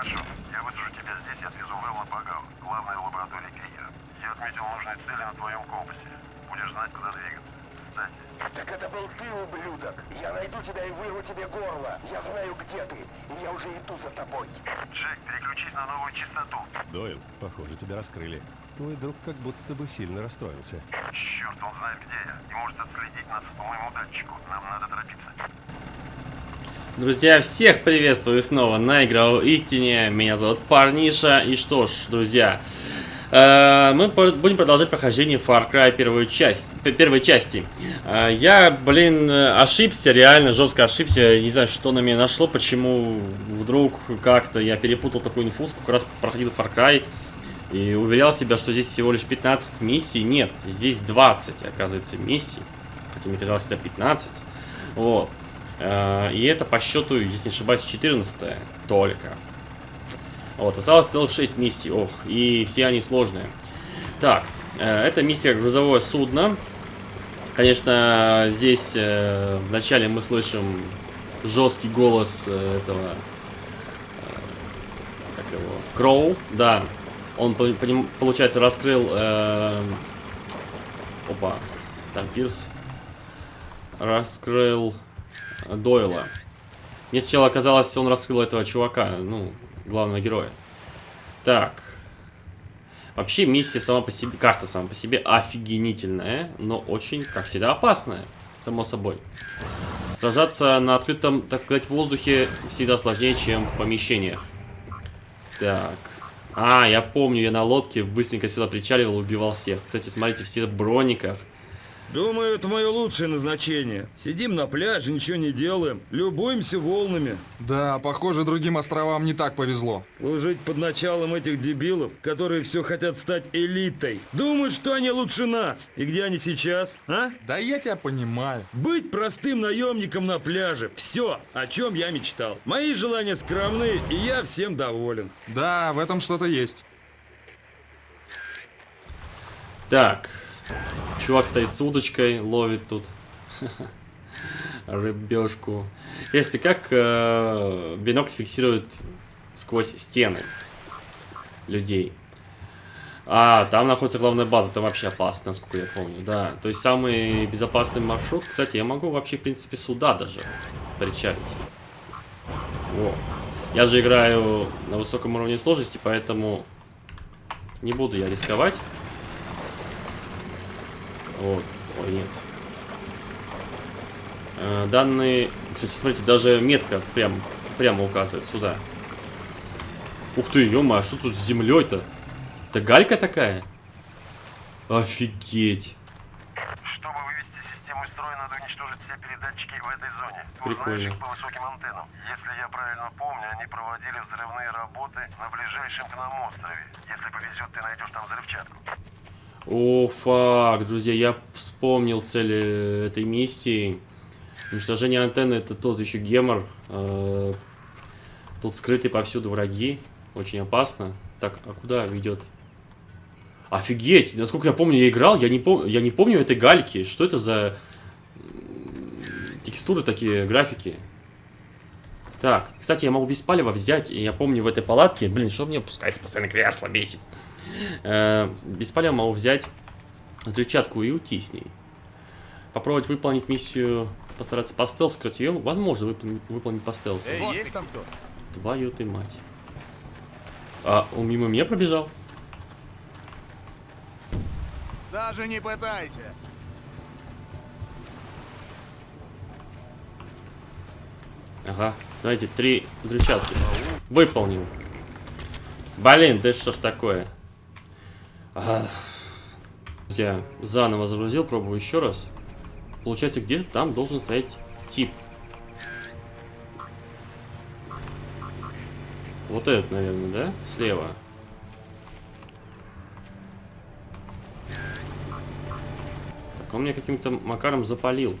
Хорошо. Я высажу тебя здесь и отвезу в Элла-Пагал, главную лабораторию Крия. Я отметил нужные цели на твоем компасе. Будешь знать, куда двигаться. Кстати, Так это был ты, ублюдок. Я найду тебя и вырву тебе горло. Я знаю, где ты, и я уже иду за тобой. Джек, переключись на новую частоту. Дойл, похоже, тебя раскрыли. Твой друг как будто бы сильно расстроился. Черт, он знает, где я. И может отследить нас по моему датчику. Нам надо торопиться. Друзья, всех приветствую снова на Игровой Истине. Меня зовут Парниша. И что ж, друзья, э, мы будем продолжать прохождение Far Cry первую часть, первой части. Э, я, блин, ошибся, реально жестко ошибся. Не знаю, что на меня нашло, почему вдруг как-то я перепутал такую инфу, сколько раз проходил Far Cry. И уверял себя, что здесь всего лишь 15 миссий. Нет, здесь 20, оказывается, миссий. Хотя мне казалось, это 15. Вот. Э, И это по счету, если не ошибаюсь, 14 только. Вот, осталось целых 6 миссий. Ох, и все они сложные. Так, э, это миссия грузовое судно. Конечно, здесь э, вначале мы слышим жесткий голос этого... Как его? Кроу, да. Он, получается, раскрыл... э, Опа, там Пирс. Раскрыл Дойла. Мне сначала казалось, он раскрыл этого чувака, ну, главного героя. Так. Вообще миссия сама по себе, карта сама по себе офигенительная, но очень, как всегда, опасная, само собой. Сражаться на открытом, так сказать, воздухе всегда сложнее, чем в помещениях. Так. А, я помню, я на лодке быстренько сюда причаливал, убивал всех. Кстати, смотрите, все в брониках. Думаю, это мое лучшее назначение. Сидим на пляже, ничего не делаем, любуемся волнами. Да, похоже, другим островам не так повезло. Служить под началом этих дебилов, которые все хотят стать элитой. Думают, что они лучше нас. И где они сейчас, а? Да я тебя понимаю. Быть простым наемником на пляже. Все, о чем я мечтал. Мои желания скромны, и я всем доволен. Да, в этом что-то есть. Так. Чувак стоит с удочкой, ловит тут рыбешку. Если как э, бинокль фиксирует сквозь стены людей. А, там находится главная база, это вообще опасно, насколько я помню, да. То есть самый безопасный маршрут, кстати, я могу вообще, в принципе, сюда даже причалить. Во. Я же играю на высоком уровне сложности, поэтому не буду я рисковать. Вот. Ой, нет. Э, Данные... Кстати, смотрите, даже метка прям, прямо указывает сюда. Ух ты, ё а что тут с землей-то? Это галька такая? Офигеть. Чтобы вывести систему из строя, надо уничтожить все передатчики в этой зоне. Прикольно. По высоким антеннам. Если я правильно помню, они проводили взрывные работы на ближайшем к нам острове. Если повезет, ты найдешь там взрывчатку. О, фак, друзья, я вспомнил цель э, этой миссии. Уничтожение антенны это тот еще гемор. Э, Тут скрыты повсюду враги. Очень опасно. Так, а куда ведет? Офигеть! Насколько я помню, я играл, я не, пом я не помню этой гальки. Что это за текстуры такие, графики? Так, кстати, я могу без палева взять, и я помню в этой палатке, блин, что мне опускается постоянно кресло, бесит. Э, без палева могу взять взрывчатку и уйти с ней. Попробовать выполнить миссию, постараться по стелсу. Кстати, ее возможно выполнить, выполнить по стелсу. Эй, есть там кто? Твою ты мать. А, он мимо меня пробежал? Даже не пытайся. Ага, давайте, три взрывчатки. Выполнил. Блин, да что ж такое? А. Я заново загрузил, пробую еще раз. Получается, где-то там должен стоять тип. Вот этот, наверное, да? Слева. Так, он меня каким-то макаром запалил.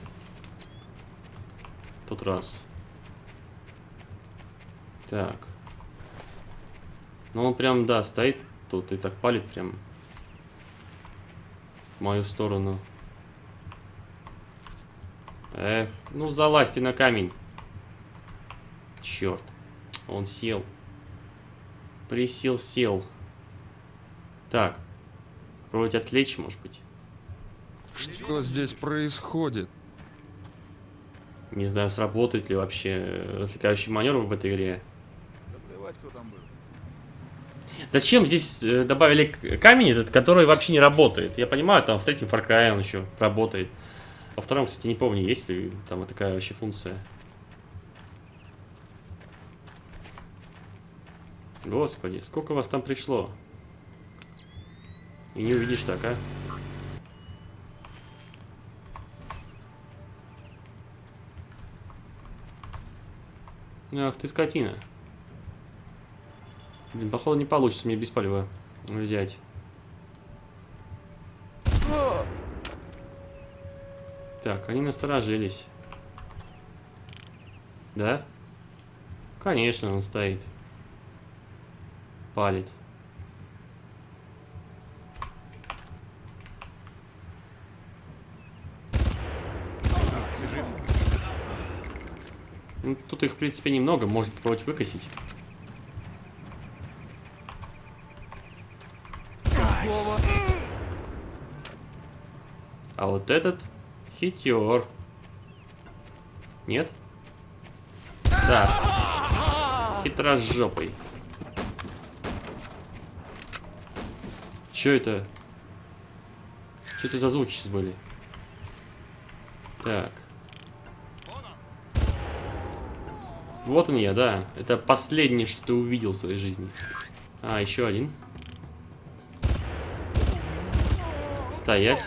Тот раз. Так. Ну он прям, да, стоит тут и так палит прям в мою сторону. Эх, ну залазьте на камень. Черт, он сел. Присел, сел. Так. Вроде отвлечь, может быть. Что здесь происходит? Не знаю, сработает ли вообще э, отвлекающий маневр в этой игре. Да плевать, кто там был. Зачем здесь э, добавили камень этот, который вообще не работает? Я понимаю, там в третьем Far Cry он еще работает. Во втором, кстати, не помню, есть ли там такая вообще функция. Господи, сколько вас там пришло? И не увидишь так, а? Ах ты скотина. Блин, походу не получится мне без палева взять. Так, они насторожились. Да? Конечно, он стоит. Палит. Ну, тут их, в принципе, немного. Может попробовать выкосить. А вот этот хитер. Нет? Да. Хитрожопый. Чё это? Что это за звуки сейчас были? Так. Вот он я, да. Это последнее, что ты увидел в своей жизни. А, еще один. Стоять.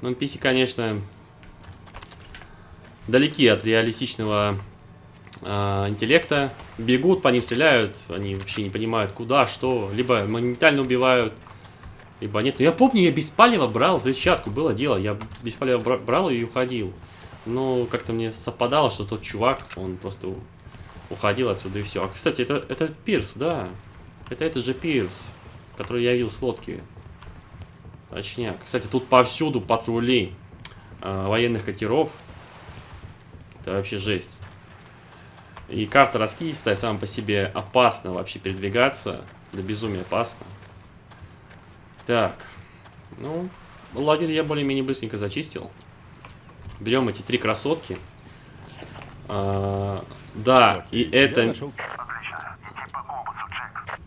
Ну, NPC, конечно, далеки от реалистичного а, интеллекта. Бегут, по ним стреляют, они вообще не понимают, куда, что. Либо моментально убивают, либо нет. Но я помню, я без палева брал взрывчатку, было дело. Я без палева бра- брал и уходил. Но как-то мне совпадало, что тот чувак, он просто уходил отсюда и все. А, кстати, это, это Пирс, да. Это этот же Пирс, который я видел с лодки. Точняк. Кстати, тут повсюду патрули э, военных катеров. Это вообще жесть. И карта раскидистая, сама по себе опасно вообще передвигаться. До безумия опасно. Так. Ну, лагерь я более-менее быстренько зачистил. Берем эти три красотки. А, да, и это... нашел Отлично. Иди по компасу, Джек.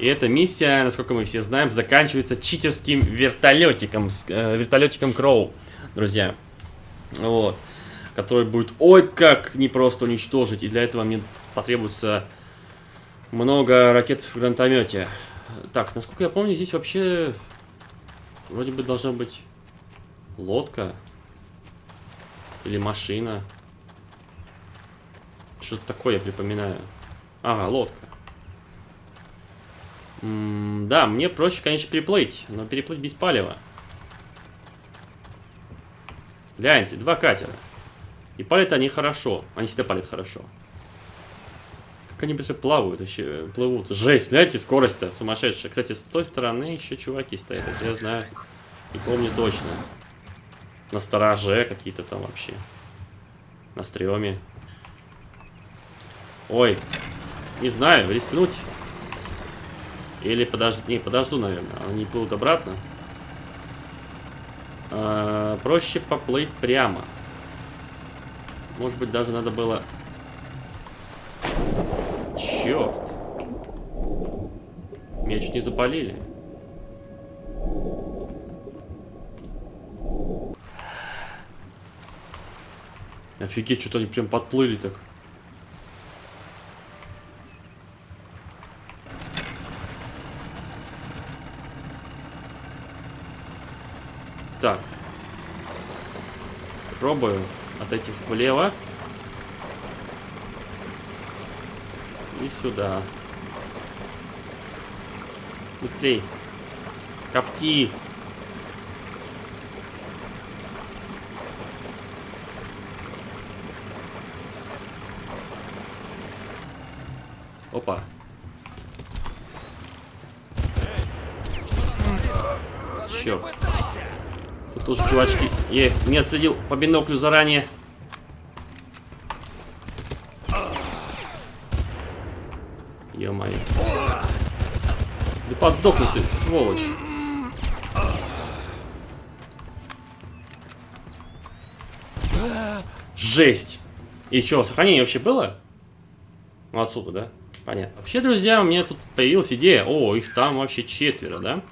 И эта миссия, насколько мы все знаем, заканчивается читерским вертолетиком, э, вертолетиком Кроу, друзья. Вот. Который будет, ой, как непросто уничтожить. И для этого мне потребуется много ракет в гранатомете. Так, насколько я помню, здесь вообще вроде бы должна быть лодка или машина. Что-то такое я припоминаю. Ага, лодка. Да, мне проще, конечно, переплыть, но переплыть без палева. Гляньте, два катера. И палят они хорошо. Они всегда палят хорошо. Как они быстро плавают, вообще, плывут. Жесть, гляньте, скорость-то сумасшедшая. Кстати, с той стороны еще чуваки стоят, это я знаю. И помню точно. На стороже какие-то там вообще. На стреме. Ой, не знаю, рискнуть. Или подожди, не, подожду, наверное. Они плывут обратно. А, проще поплыть прямо. Может быть, даже надо было... Черт. Меня чуть не запалили. Офигеть, что-то они прям подплыли так. Так. Пробую от этих влево. И сюда. Быстрей. Копти. Опа. Черт. Тут тоже чувачки. Их не отследил по биноклю заранее. ё-моё. Да подохни ты, сволочь. Жесть. И что, сохранение вообще было? Ну, отсюда, да? Понятно. Вообще, друзья, у меня тут появилась идея. О, их там вообще четверо, да?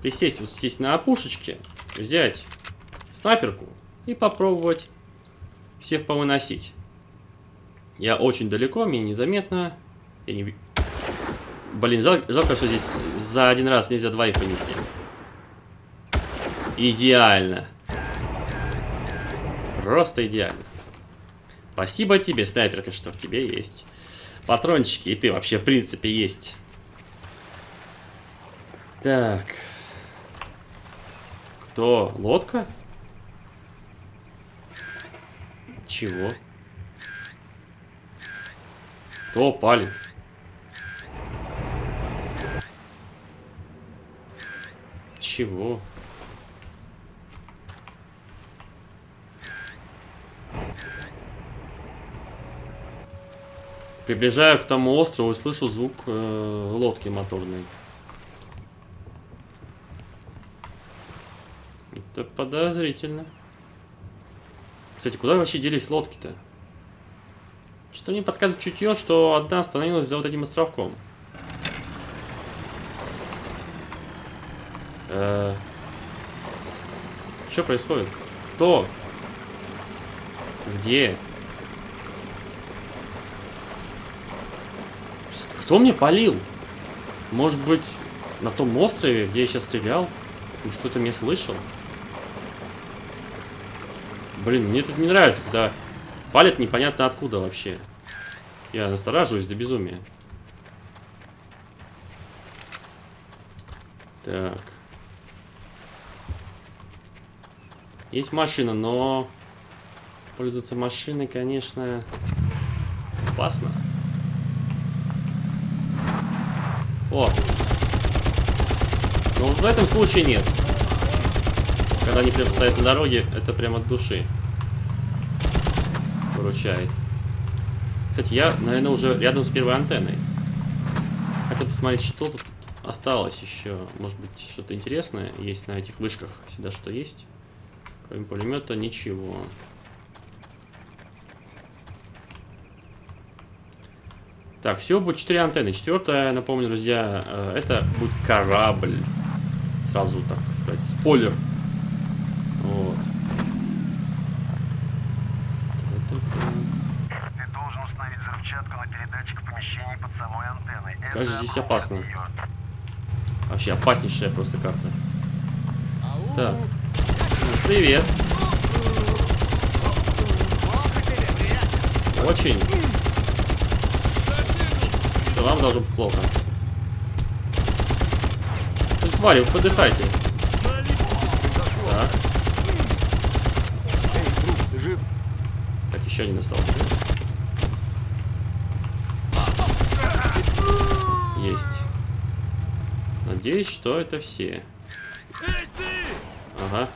Присесть вот здесь на опушечке, взять снайперку и попробовать всех повыносить. Я очень далеко, мне незаметно. Я не... Блин, жал- жалко, что здесь за один раз нельзя двоих понести. Идеально. Просто идеально. Спасибо тебе, снайперка, что в тебе есть. Патрончики, и ты вообще, в принципе, есть. Так. Кто? Лодка? Чего? Кто палит? Чего? Приближаю к тому острову и слышу звук э, лодки моторной. Это подозрительно. Кстати, куда вообще делись лодки-то? Что мне подсказывает чутье, что одна остановилась за вот этим островком. Что происходит? Кто? Где? Кто мне полил? Может быть, на том острове, где я сейчас стрелял? Что-то меня слышал? Блин, мне тут не нравится, когда палят непонятно откуда вообще. Я настораживаюсь до безумия. Так. Есть машина, но пользоваться машиной, конечно, опасно. О. Но в этом случае нет. Когда они прям стоят на дороге, это прям от души. Выручает. Кстати, я, наверное, уже рядом с первой антенной. Хотел посмотреть, что тут осталось еще. Может быть, что-то интересное есть на этих вышках. Всегда что есть. Кроме пулемета ничего. Так, всего будет 4 антенны. Четвертая, напомню, друзья, э, это будет корабль. Сразу, так сказать, спойлер. Вот. Ты должен установить взрывчатку на передатчик помещений под самой Это Кажется, здесь опасно. Вообще опаснейшая просто карта. Так. Ну, Привет. Очень. Что вам должно быть плохо. Ну, твари, вы подыхайте. Так. Так, еще один остался. Есть. Надеюсь, что это все. Ага.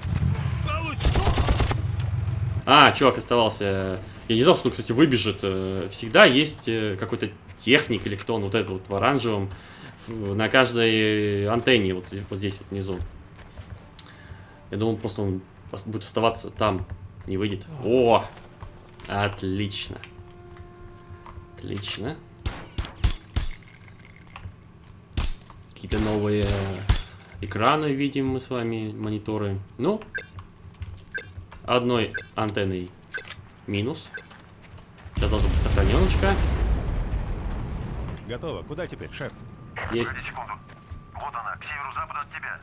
А, чувак оставался. Я не знал, что он, кстати, выбежит. Э, Всегда есть э, какой-то техник или кто он, вот этот вот в оранжевом, на каждой антенне, вот, здесь- вот здесь вот внизу. Я думал, просто он будет оставаться там, не выйдет. О! Отлично. Отлично. Какие-то новые экраны видим мы с вами, мониторы. Ну, одной антенной минус. Сейчас должна быть сохраненочка. Готово. Куда теперь, шеф? Есть. Погоди секунду. Вот она, к северу-западу от тебя.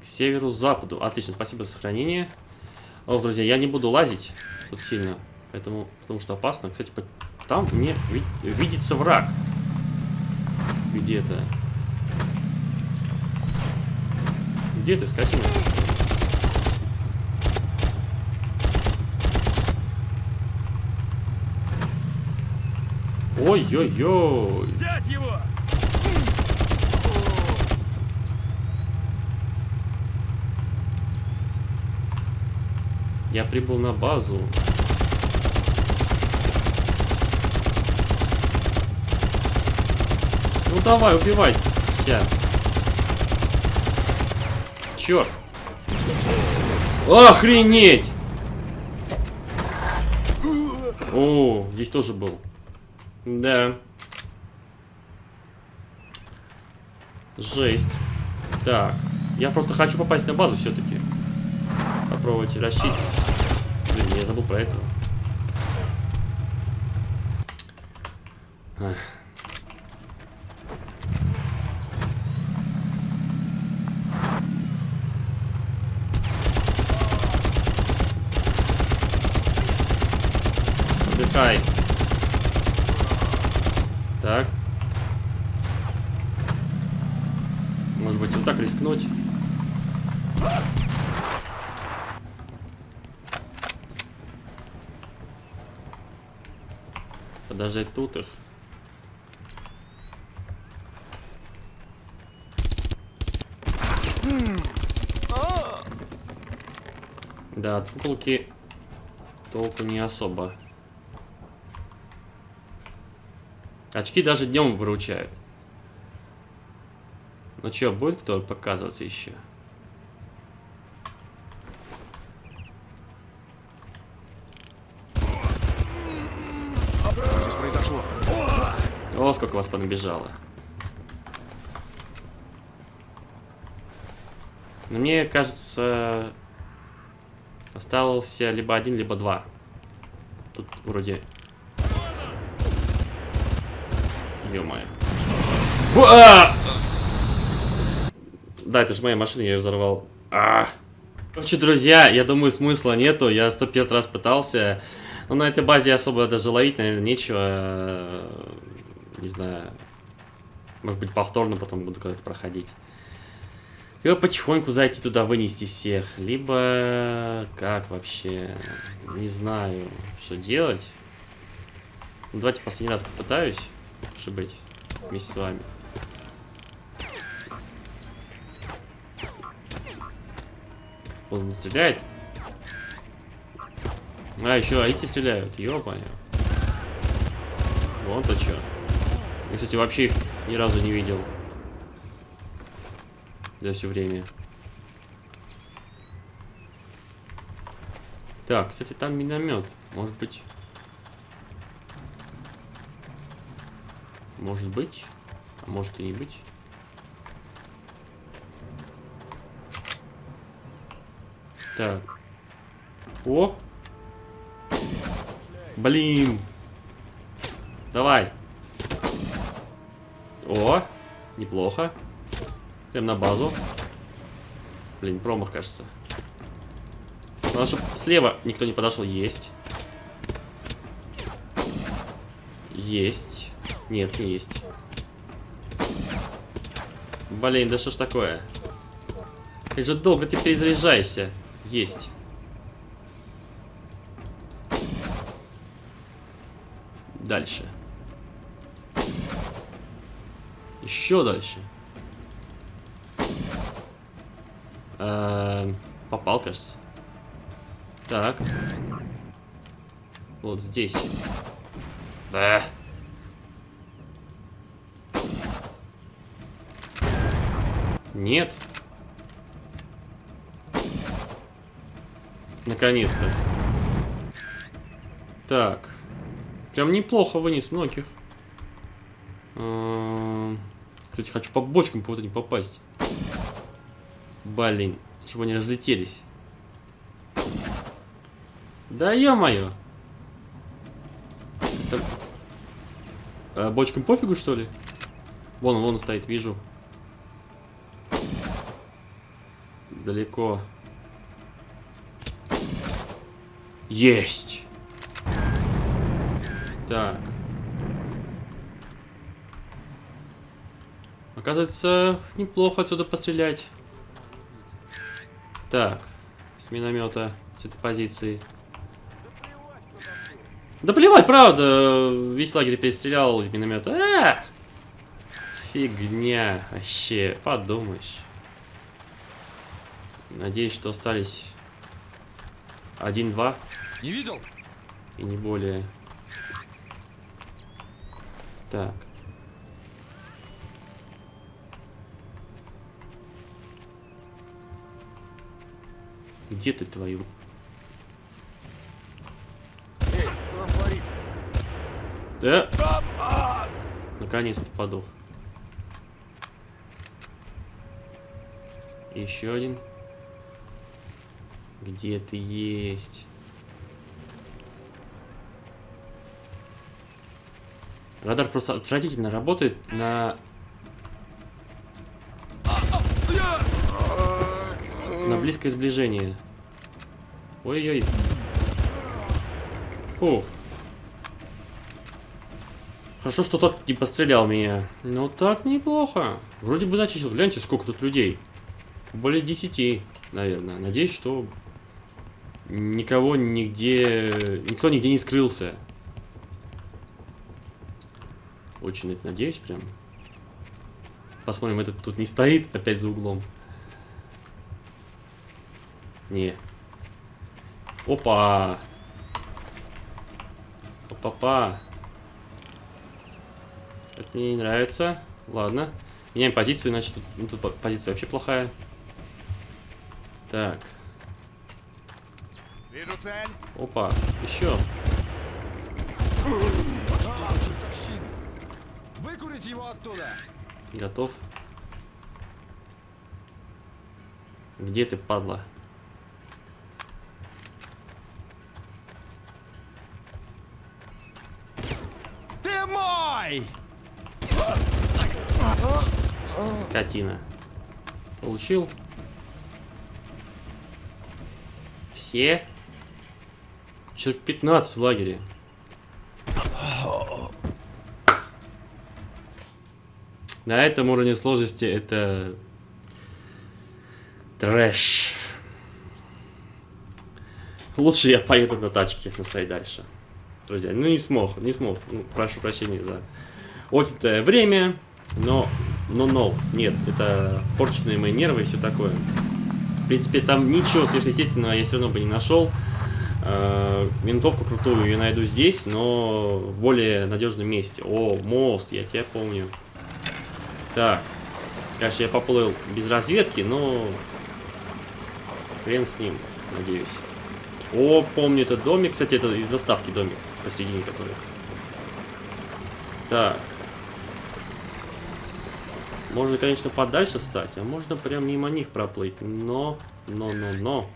К северу-западу. Отлично, спасибо за сохранение. О, друзья, я не буду лазить тут сильно, поэтому, потому что опасно. Кстати, по- там мне ви- видится враг. Где-то. Где ты, скотина? Ой-ой-ой. Взять его! Я прибыл на базу. Ну давай, убивай. Вся. Черт. Охренеть! О, здесь тоже был. Да. Жесть. Так. Я просто хочу попасть на базу все-таки. Попробовать расчистить. Блин, я забыл про это. Ах. Отдыхай. Так. Может быть, вот так рискнуть? Подождать тут их. Да, от куколки толку не особо. Очки даже днем выручают. Ну чё, будет кто показываться еще? Что здесь произошло? О, сколько вас понабежало. Но мне кажется, остался либо один, либо два. Тут вроде... Ё-моё. А! Да, это же моя машина, я ее взорвал. А! Короче, друзья, я думаю, смысла нету. Я 105 раз пытался. Но на этой базе особо даже ловить, наверное, нечего. Не знаю. Может быть, повторно потом буду когда-то проходить. Либо потихоньку зайти туда, вынести всех. Либо... Как вообще? Не знаю, что делать. Ну, давайте последний раз попытаюсь. Чтобы быть вместе с вами. Он не стреляет. А, еще эти стреляют. Ёпаня. Вон-то что. Я, кстати, вообще их ни разу не видел. За все время. Так, кстати, там миномет. Может быть. Может быть. А может и не быть. Так. О! Блин! Давай! О! Неплохо. Прям на базу. Блин, промах, кажется. Надо, чтобы слева никто не подошел. Есть. Есть. Нет, не есть. Блин, да что ж такое? Как же долго ты перезаряжаешься. Есть. Дальше. Еще дальше. Эм, попал, кажется. Так. Вот здесь. Да. Нет. Наконец-то. Так. Прям неплохо вынес многих. Эм, Кстати, хочу по бочкам кого-то не попасть. Блин, чтобы они разлетелись. Да ё-моё. Это... А, бочкам пофигу, что ли? Вон, вон стоит, вижу. Далеко. Есть. Так. Оказывается, неплохо отсюда пострелять. Так. С миномета, с этой позиции. Да плевать, правда. Весь лагерь перестрелял из миномета. А! Фигня. Вообще, подумаешь. Надеюсь, что остались 1-2. Не видел? И не более. Так. Где ты твою? Эй, да? Наконец-то подох. Еще один. Где ты есть? Радар просто отвратительно работает на... На близкое сближение. Ой-ой. Фух. Хорошо, что тот не пострелял меня. Ну так неплохо. Вроде бы зачистил. Гляньте, сколько тут людей. Более 10, наверное. Надеюсь, что никого нигде... Никто нигде не скрылся. Очень это надеюсь прям. Посмотрим, этот тут не стоит опять за углом. Не. Опа. Опа-па. Это мне не нравится. Ладно. Меняем позицию, иначе тут, ну, тут по- позиция вообще плохая. Так. Вижу цель. Опа. Еще. Выкурить его оттуда. Готов. Где ты, падла? Ты мой! Скотина. Получил. Все. Человек 15 в лагере. На этом уровне сложности это трэш. Лучше я поеду на тачке на своей дальше. Друзья, ну не смог, не смог. Ну, прошу прощения за отнятое время, но, но, но, нет, это порченные мои нервы и все такое. В принципе, там ничего сверхъестественного я все равно бы не нашел. Э, Винтовку крутую я найду здесь, но в более надежном месте. О, мост, я тебя помню. Так, конечно, я поплыл без разведки, но хрен с ним, надеюсь. О, помню этот домик. Кстати, это из заставки домик, посередине который. Так. Можно, конечно, подальше стать, а можно прям мимо них проплыть. Но, но, но, но.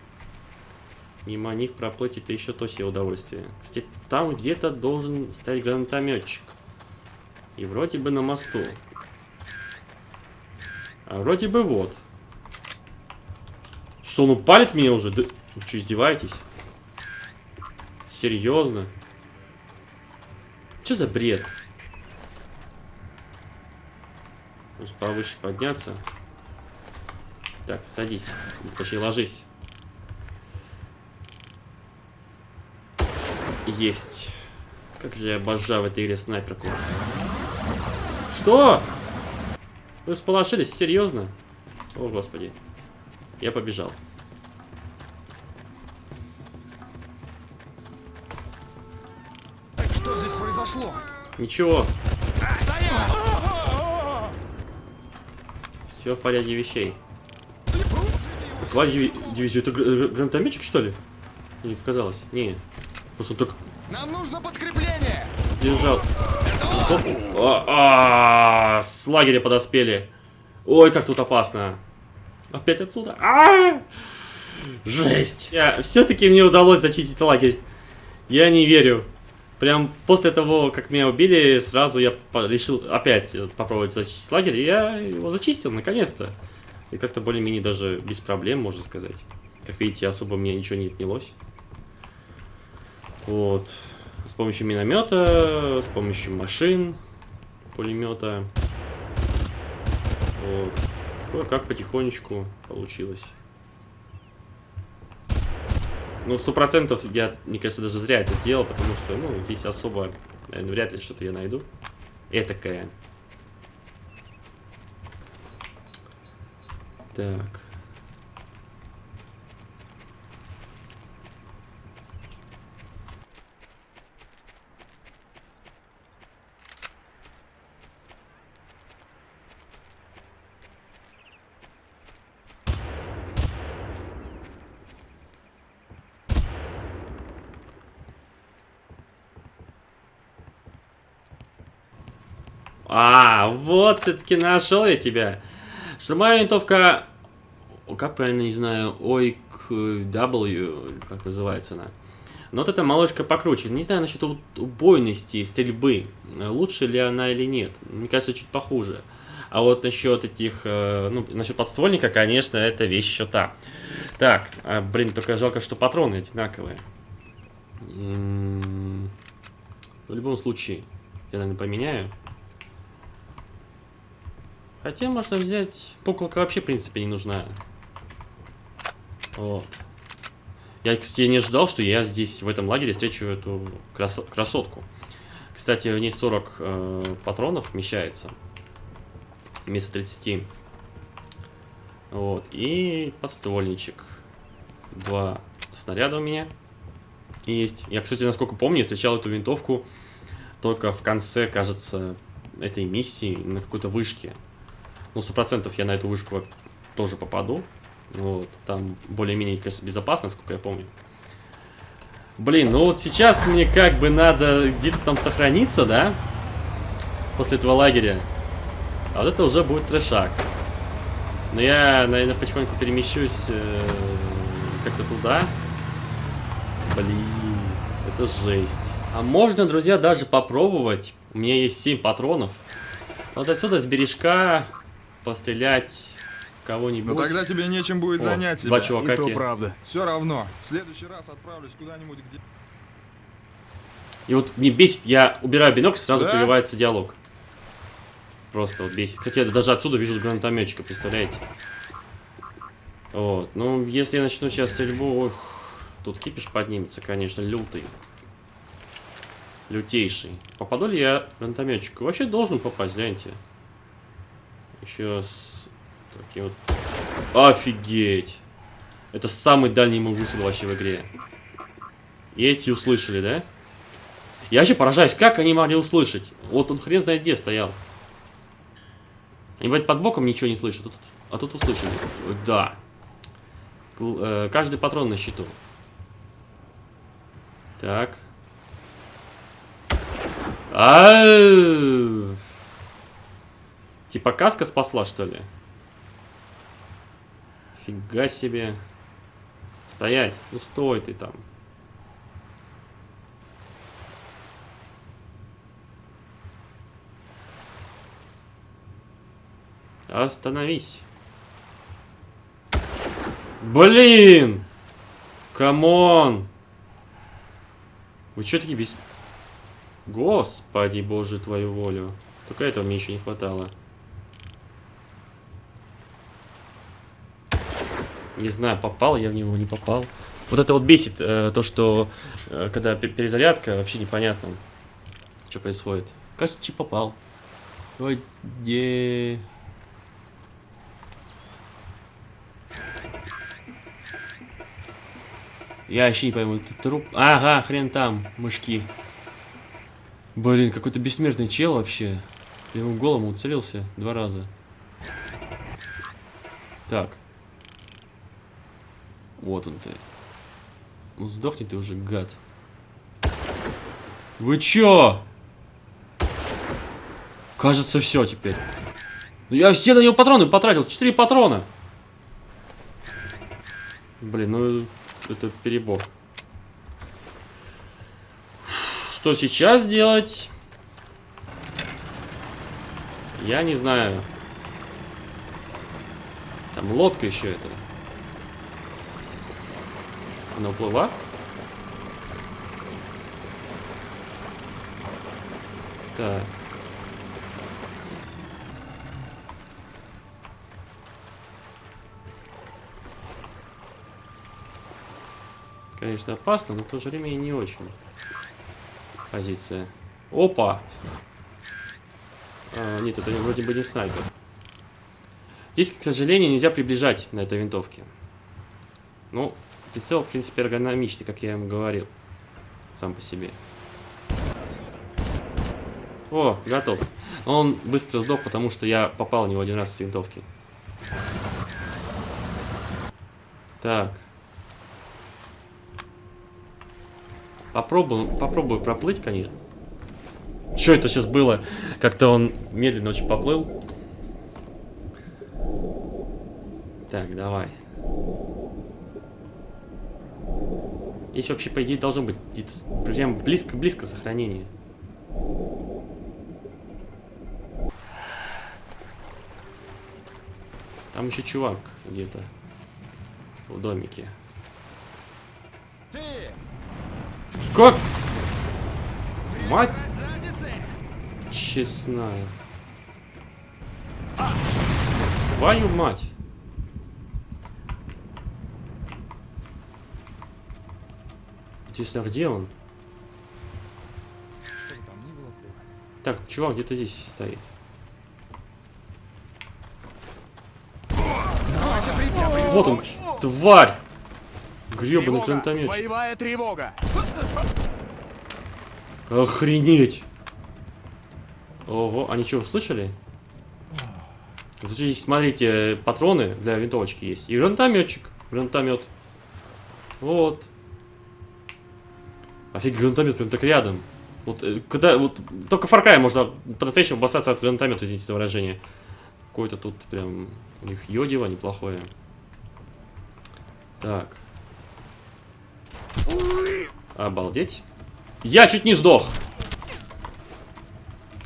Мимо них проплыть это еще то себе удовольствие. Кстати, там где-то должен стоять гранатометчик. И вроде бы на мосту. А вроде бы вот. Что, он упалит меня уже? Да... Вы что, издеваетесь? Серьезно? Что за бред? Нужно повыше подняться. Так, садись. Точнее, ложись. Есть. Как же я обожаю в этой игре снайперку. Что? Вы сполошились? Серьезно? О, господи. Я побежал. Что здесь произошло? Ничего. Все в порядке вещей. Твоя диви- дивизия, это гр- гранатометчик, что ли? Мне показалось. Не. Просто так Нам нужно подкрепление! держал. Оп. А, а, с лагеря подоспели. Ой, как тут опасно. Опять отсюда. А! Жесть. Все-таки мне удалось зачистить лагерь. Я не верю. Прям после того, как меня убили, сразу я решил опять э, попробовать зачистить лагерь. И я его зачистил, наконец-то. И как-то более-менее даже без проблем, можно сказать. Как видите, особо мне ничего не отнялось. Вот. С помощью миномета, с помощью машин, пулемета. Вот. Кое-как потихонечку получилось. Ну, сто процентов я, мне кажется, даже зря это сделал, потому что, ну, здесь особо, наверное, вряд ли что-то я найду. Этакое. Так. А, вот все-таки нашел я тебя. Штурмовая винтовка... Как правильно, не знаю, OIQ-W, как называется она. Но вот эта малышка покруче. Не знаю насчет убойности стрельбы. Лучше ли она или нет. Мне кажется, чуть похуже. А вот насчет этих, э, ну, насчет подствольника, конечно, это вещь еще та. Так, а, блин, только жалко, что патроны одинаковые. М, В любом случае, я, наверное, поменяю. Хотя можно взять... Пуколка вообще, в принципе, не нужна. Вот. Я, кстати, не ожидал, что я здесь, в этом лагере, встречу эту крас- красотку. Кстати, в ней 40 э, патронов вмещается. Вместо 30. Вот. И подствольничек. Два снаряда у меня есть. Я, кстати, насколько помню, встречал эту винтовку только в конце, кажется, этой миссии на какой-то вышке. Ну, сто процентов я на эту вышку тоже попаду. Вот, там более-менее, конечно, безопасно, сколько я помню. Блин, ну вот сейчас мне как бы надо где-то там сохраниться, да? После этого лагеря. А вот это уже будет трешак. Но я, наверное, потихоньку перемещусь э, как-то туда. Блин, это жесть. А можно, друзья, даже попробовать. У меня есть 7 патронов. Вот отсюда с бережка пострелять кого-нибудь. Но тогда тебе нечем будет О, занять два себя. чувака те. правда. Все равно. В следующий раз отправлюсь куда-нибудь, где... И вот мне бесит, я убираю бинокль, сразу Да? прерывается диалог. Просто вот бесит. Кстати, я даже отсюда вижу гранатометчика, представляете? Вот, ну, если я начну сейчас стрельбу, ох, тут кипиш поднимется, конечно, лютый. Лютейший. Попаду ли я гранатометчику? Вообще должен попасть, гляньте. Еще с таким вот... Офигеть! Это самый дальний мой выстрел вообще в игре. И эти услышали, да? Я вообще поражаюсь, как они могли услышать. Вот он хрен знает где стоял. Они, бывает, под боком ничего не слышат, а тут, а тут услышали. Да. Э, каждый патрон на счету. Так. Ау! Типа каска спасла, что ли? Фига себе. Стоять. Ну стой ты там. Остановись. Блин! Come on! Вы что такие без... Господи, боже, твою волю. Только этого мне еще не хватало. Не знаю, попал я в него, не попал. Вот это вот бесит, э, то, что э, когда пе- перезарядка, вообще непонятно, что происходит. Кажется, чип попал. Ой, где... Я вообще не пойму, это труп... Ага, хрен там, мышки. Блин, какой-то бессмертный чел вообще. Я ему голому уцелился два раза. Так. Вот он ты. Ну сдохни ты уже, гад. Вы чё? Кажется, все теперь. Ну я все на него патроны потратил. Четыре патрона. Блин, ну это перебор. Что сейчас делать? Я не знаю. Там лодка еще это. Она уплыла? Так. Конечно, опасно, но в то же время и не очень. Позиция. Опа! А, нет, это вроде бы не снайпер. Здесь, к сожалению, нельзя приближать на этой винтовке. Ну, прицел, в принципе, эргономичный, как я ему говорил. Сам по себе. О, готов. Он быстро сдох, потому что я попал в него один раз с винтовки. Так. Попробую, попробую проплыть, конечно. Что это сейчас было? Как-то он медленно очень поплыл. Так, давай. Здесь вообще, по идее, должно быть прям близко-близко сохранение. Там еще чувак где-то в домике. Ты! Как? Мать честная. Твою мать. Интересно, а где он? Так, чувак где-то здесь стоит. Вот он, тварь! Гребаный гранатометчик. Боевая тревога! Охренеть! Ого, они что, слышали? Тут здесь, смотрите, патроны для винтовочки есть. И гранатометчик. Гранатомет. Вот. Офиг, гранатомет прям так рядом. Вот, э, когда, вот, только Cry можно по-настоящему обоссаться от гранатомета, извините за выражение. Какое-то тут прям у них йодиво неплохое. Так. Обалдеть. Я чуть не сдох.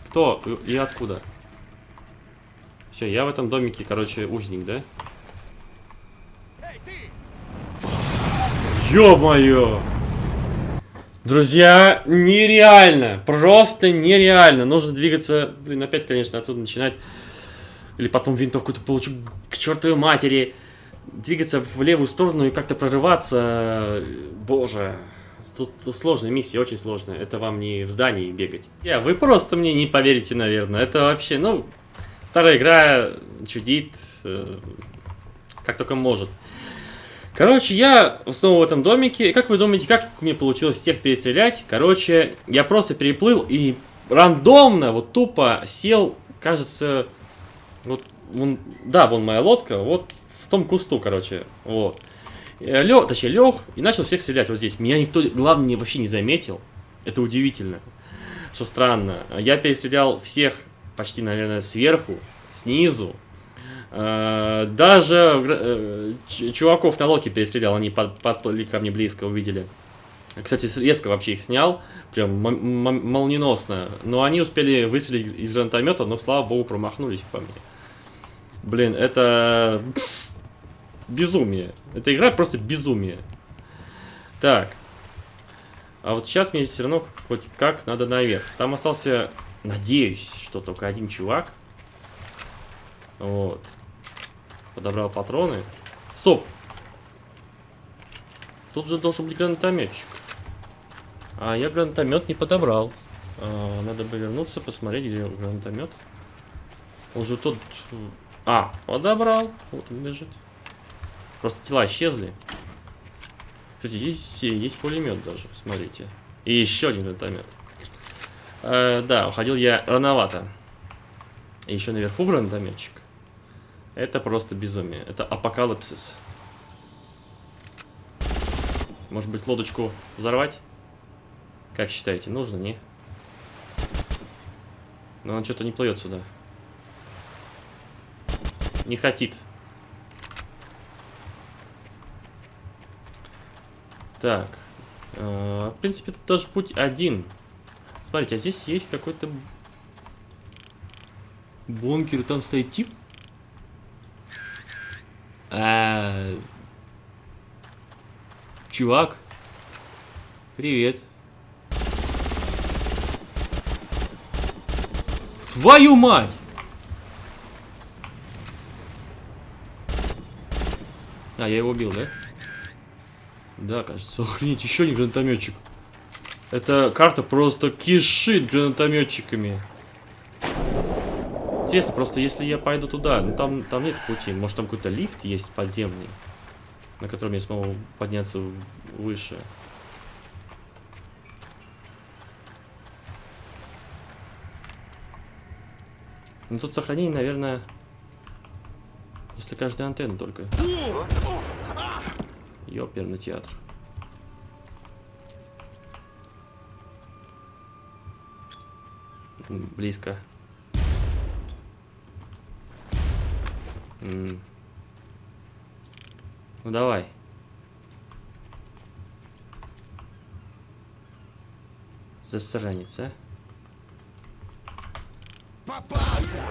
Кто и откуда? Все, я в этом домике, короче, узник, да? Ё-моё! Друзья, нереально! Просто нереально! Нужно двигаться, блин, опять, конечно, отсюда начинать. Или потом винтовку-то получу к чертовой матери. Двигаться в левую сторону и как-то прорываться. Боже. Тут, сложная миссия, очень сложная. Это вам не в здании бегать. Я, вы просто мне не поверите, наверное. Это вообще, ну, старая игра чудит, э, как только может. Короче, я снова в этом домике. И как вы думаете, как мне получилось всех перестрелять? Короче, я просто переплыл и рандомно, вот тупо сел, кажется, вот, вон- да, вон моя лодка, вот в том кусту, короче, вот. Лег, точнее, лег и начал всех стрелять вот здесь. Меня никто, главное, не- вообще не заметил. Это удивительно. Что странно. Я перестрелял всех почти, наверное, сверху, снизу. Э, Даже э, чуваков на лодке перестрелял, они под- подплыли ко мне близко, увидели. Кстати, резко вообще их снял, прям молниеносно. Но они успели выстрелить из гранатомета, но, слава богу, промахнулись по мне. Блин, это безумие. Эта игра просто безумие. Так. А вот сейчас мне все равно хоть как надо наверх. Там остался, надеюсь, что только один чувак. Вот. Подобрал патроны. Стоп! Тут же должен быть гранатометчик. А я гранатомет не подобрал. А, надо бы вернуться, посмотреть, где гранатомет. Он же тот... А, подобрал. Вот он лежит. Просто тела исчезли. Кстати, здесь есть пулемет даже, смотрите. И еще один гранатомет. Э, да, уходил я рановато. И еще наверху гранатометчик. Это просто безумие. Это апокалипсис. Может быть, лодочку взорвать? Как считаете, нужно, не? Но он что-то не плывет сюда. Не хотит. Так. э, в принципе, тут даже путь один. Смотрите, а здесь есть какой-то бункер, там стоит тип. А, Чувак. Привет. Твою мать! А, я его убил, да? Да, кажется. Охренеть, еще один гранатометчик. Эта карта просто кишит гранатометчиками. Интересно, просто если я пойду туда, ну там, там нет пути. Может там какой-то лифт есть подземный, на котором я смогу подняться выше. Ну тут сохранение, наверное, после каждой антенны только. Ёперный театр. Близко. М. Ну давай. Засранец, а? Попался!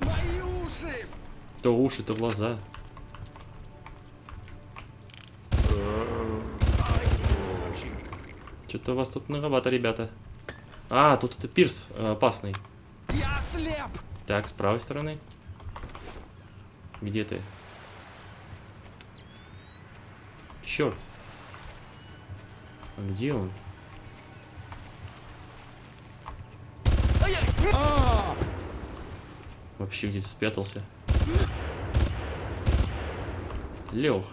Мои уши! То уши, то глаза. Что-то у вас тут многовато, ребята. А, тут это пирс э, опасный. Так, с правой стороны. Где ты? Черт. А где он? Вообще где-то спрятался. Лег.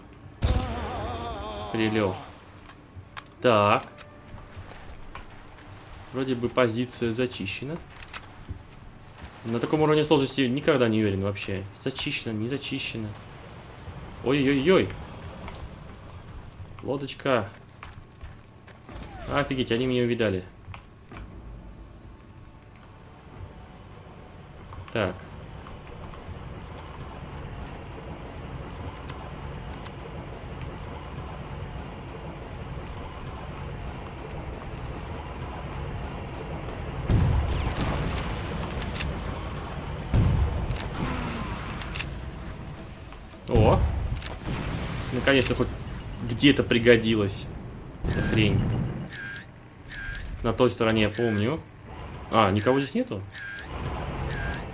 Прилег. Так. Вроде бы позиция зачищена. На таком уровне сложности никогда не уверен вообще. Зачищено, не зачищено. Ой-ой-ой. Лодочка. Офигеть, они меня увидали. Так. О! Наконец-то хоть где-то пригодилась эта хрень. На той стороне я помню. А, никого здесь нету?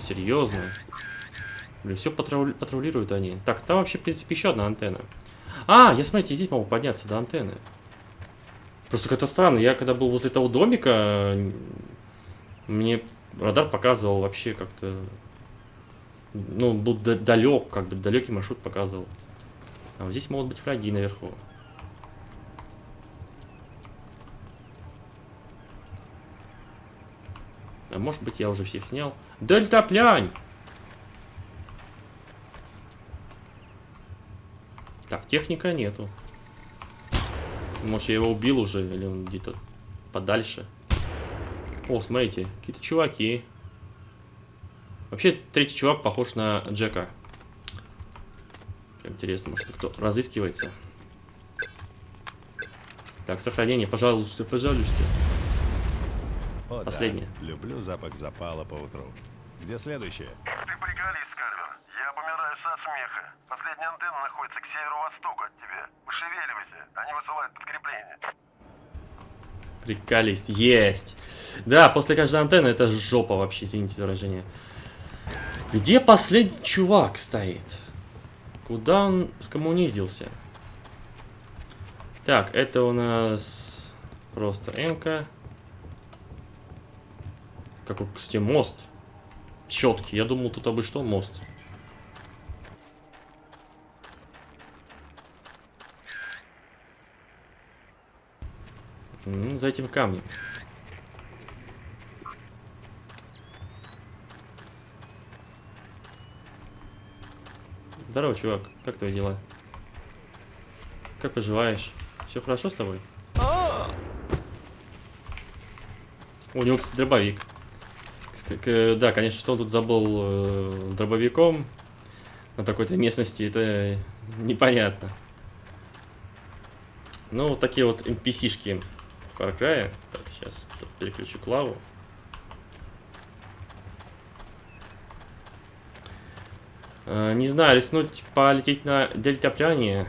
Серьезно? Блин, все патрулируют они. Так, там вообще, в принципе, еще одна антенна. А, я, смотрите, здесь могу подняться до антенны. Просто как-то странно. Я когда был возле того домика, мне радар показывал вообще как-то... Ну, был далек, как бы далекий маршрут показывал. А вот здесь могут быть враги наверху. А может быть я уже всех снял. Дельтаплянь! Так, техника нету. Может я его убил уже, или он где-то подальше. О, смотрите, какие-то чуваки. Вообще, третий чувак похож на Джека. Интересно, может кто разыскивается. Так, сохранение, пожалуйста, пожалуйста. О, Последнее. да. Люблю запах запала по утру. Где следующее? Ты приколист, Кальвер. Я помираю со смеха. Последняя антенна находится к северо-востоку от тебя. Пошевеливайся, они высылают подкрепление. Приколист. Есть. Да, после каждой антенны это жопа вообще, извините за выражение. Где последний чувак стоит? Куда он скоммуниздился? Так, это у нас просто МК. Какой, кстати, мост. Четкий. Я думал, тут обы что мост. За этим камнем. Здорово, чувак. Как твои дела? Как поживаешь? Все хорошо с тобой? У него, кстати, дробовик. Да, конечно, что он тут забыл э, с дробовиком на такой-то местности, это непонятно. Ну, вот такие вот NPC-шки в Far Cry. Так, сейчас переключу клаву. Не знаю, рискнуть полететь на дельтаплане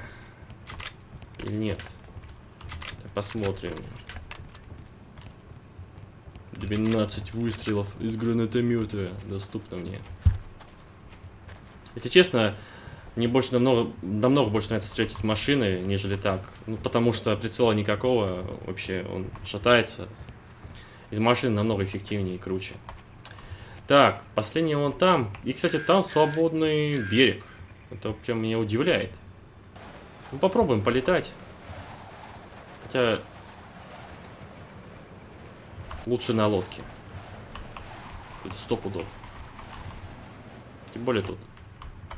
или нет. Посмотрим. 12 выстрелов из гранатомета доступно мне. Если честно, мне больше намного, намного больше нравится стрелять из машины, нежели так. Ну, потому что прицела никакого, вообще он шатается. Из машины намного эффективнее и круче. Так, последний вон там. И, кстати, там свободный берег. Это прям меня удивляет. Ну, попробуем полетать. Хотя... Лучше на лодке. Сто пудов. Тем более тут.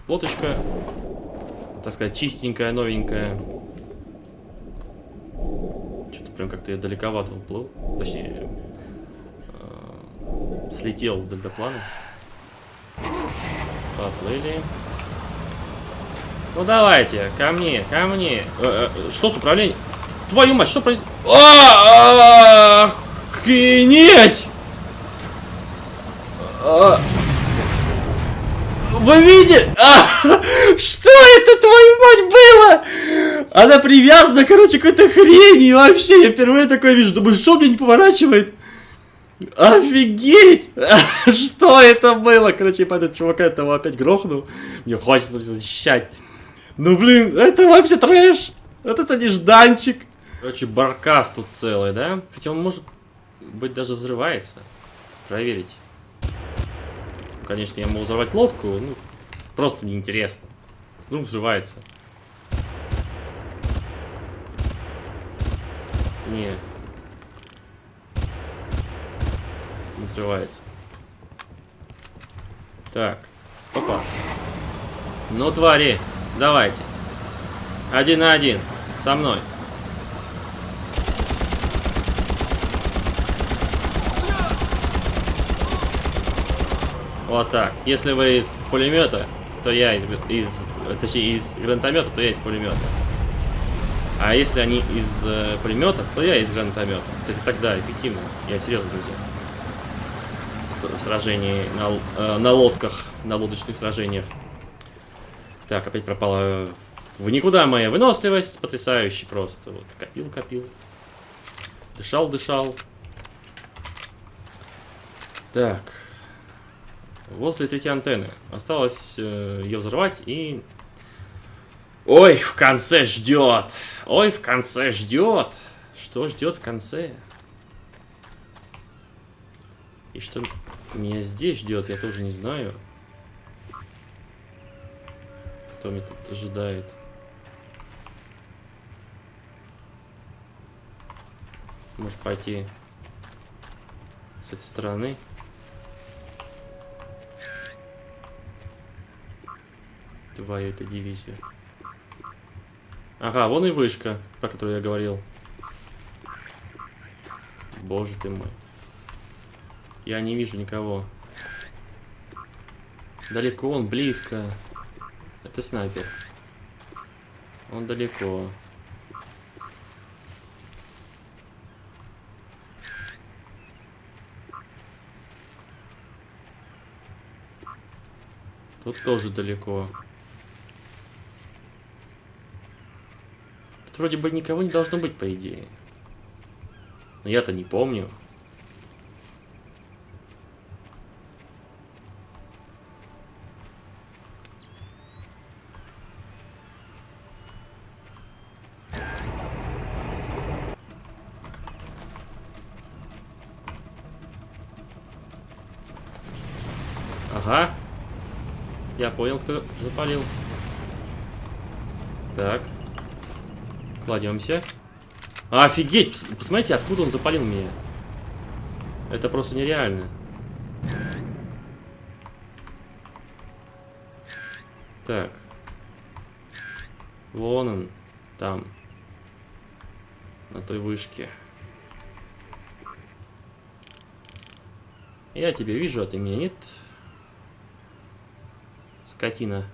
Лодочка, так сказать, чистенькая, новенькая. Что-то Прям как-то я далековато уплыл. Точнее, слетел с дельтаплана. Поплыли. Ну давайте, ко мне, ко мне. Э, э, что с управлением? Твою мать, что происходит? А, Охренеть! А, Вы видите? А, что это, твою мать, было? Она привязана, короче, к какой-то хрени вообще. Я впервые такое вижу. Думаю, что мне не поворачивает? Офигеть! Что это было? Короче, по этот чувака этого опять грохнул. Мне хочется защищать. Ну, блин, это вообще трэш. Вот это нежданчик. Короче, баркас тут целый, да? Кстати, он может быть даже взрывается. Проверить. Конечно, я могу взорвать лодку, ну, просто мне интересно. Ну, взрывается. Не. Не взрывается. Так. Опа. Ну, твари, давайте. Один на один. Со мной. Вот так. Если вы из пулемета, то я из, из точнее из гранатомета, то я из пулемета. А если они из э, пулемета, то я из гранатомета. Кстати, тогда эффективно. Я серьезно, друзья. Сражении на, э, на лодках, на лодочных сражениях. Так, опять пропала в никуда моя выносливость. Потрясающе просто. Вот, копил, копил. Дышал, дышал. Так. Возле третьей антенны. Осталось э, ее взорвать и... Ой, в конце ждет. Ой, в конце ждет. Что ждет в конце? И что меня здесь ждет, я тоже не знаю. Кто меня тут ожидает? Может пойти с этой стороны? Твою эту дивизию. Ага, вон и вышка, про которую я говорил. Боже ты мой. Я не вижу никого. Далеко он, близко. Это снайпер. Он далеко. Тут тоже далеко. Тут вроде бы никого не должно быть, по идее. Но я-то не помню. Ага. Я понял, кто запалил. Так. Кладемся. Офигеть! пос- Посмотрите, откуда он запалил меня. Это просто нереально. Так. Вон он. Там. На той вышке. Я тебя вижу, а ты меня нет. Скотина.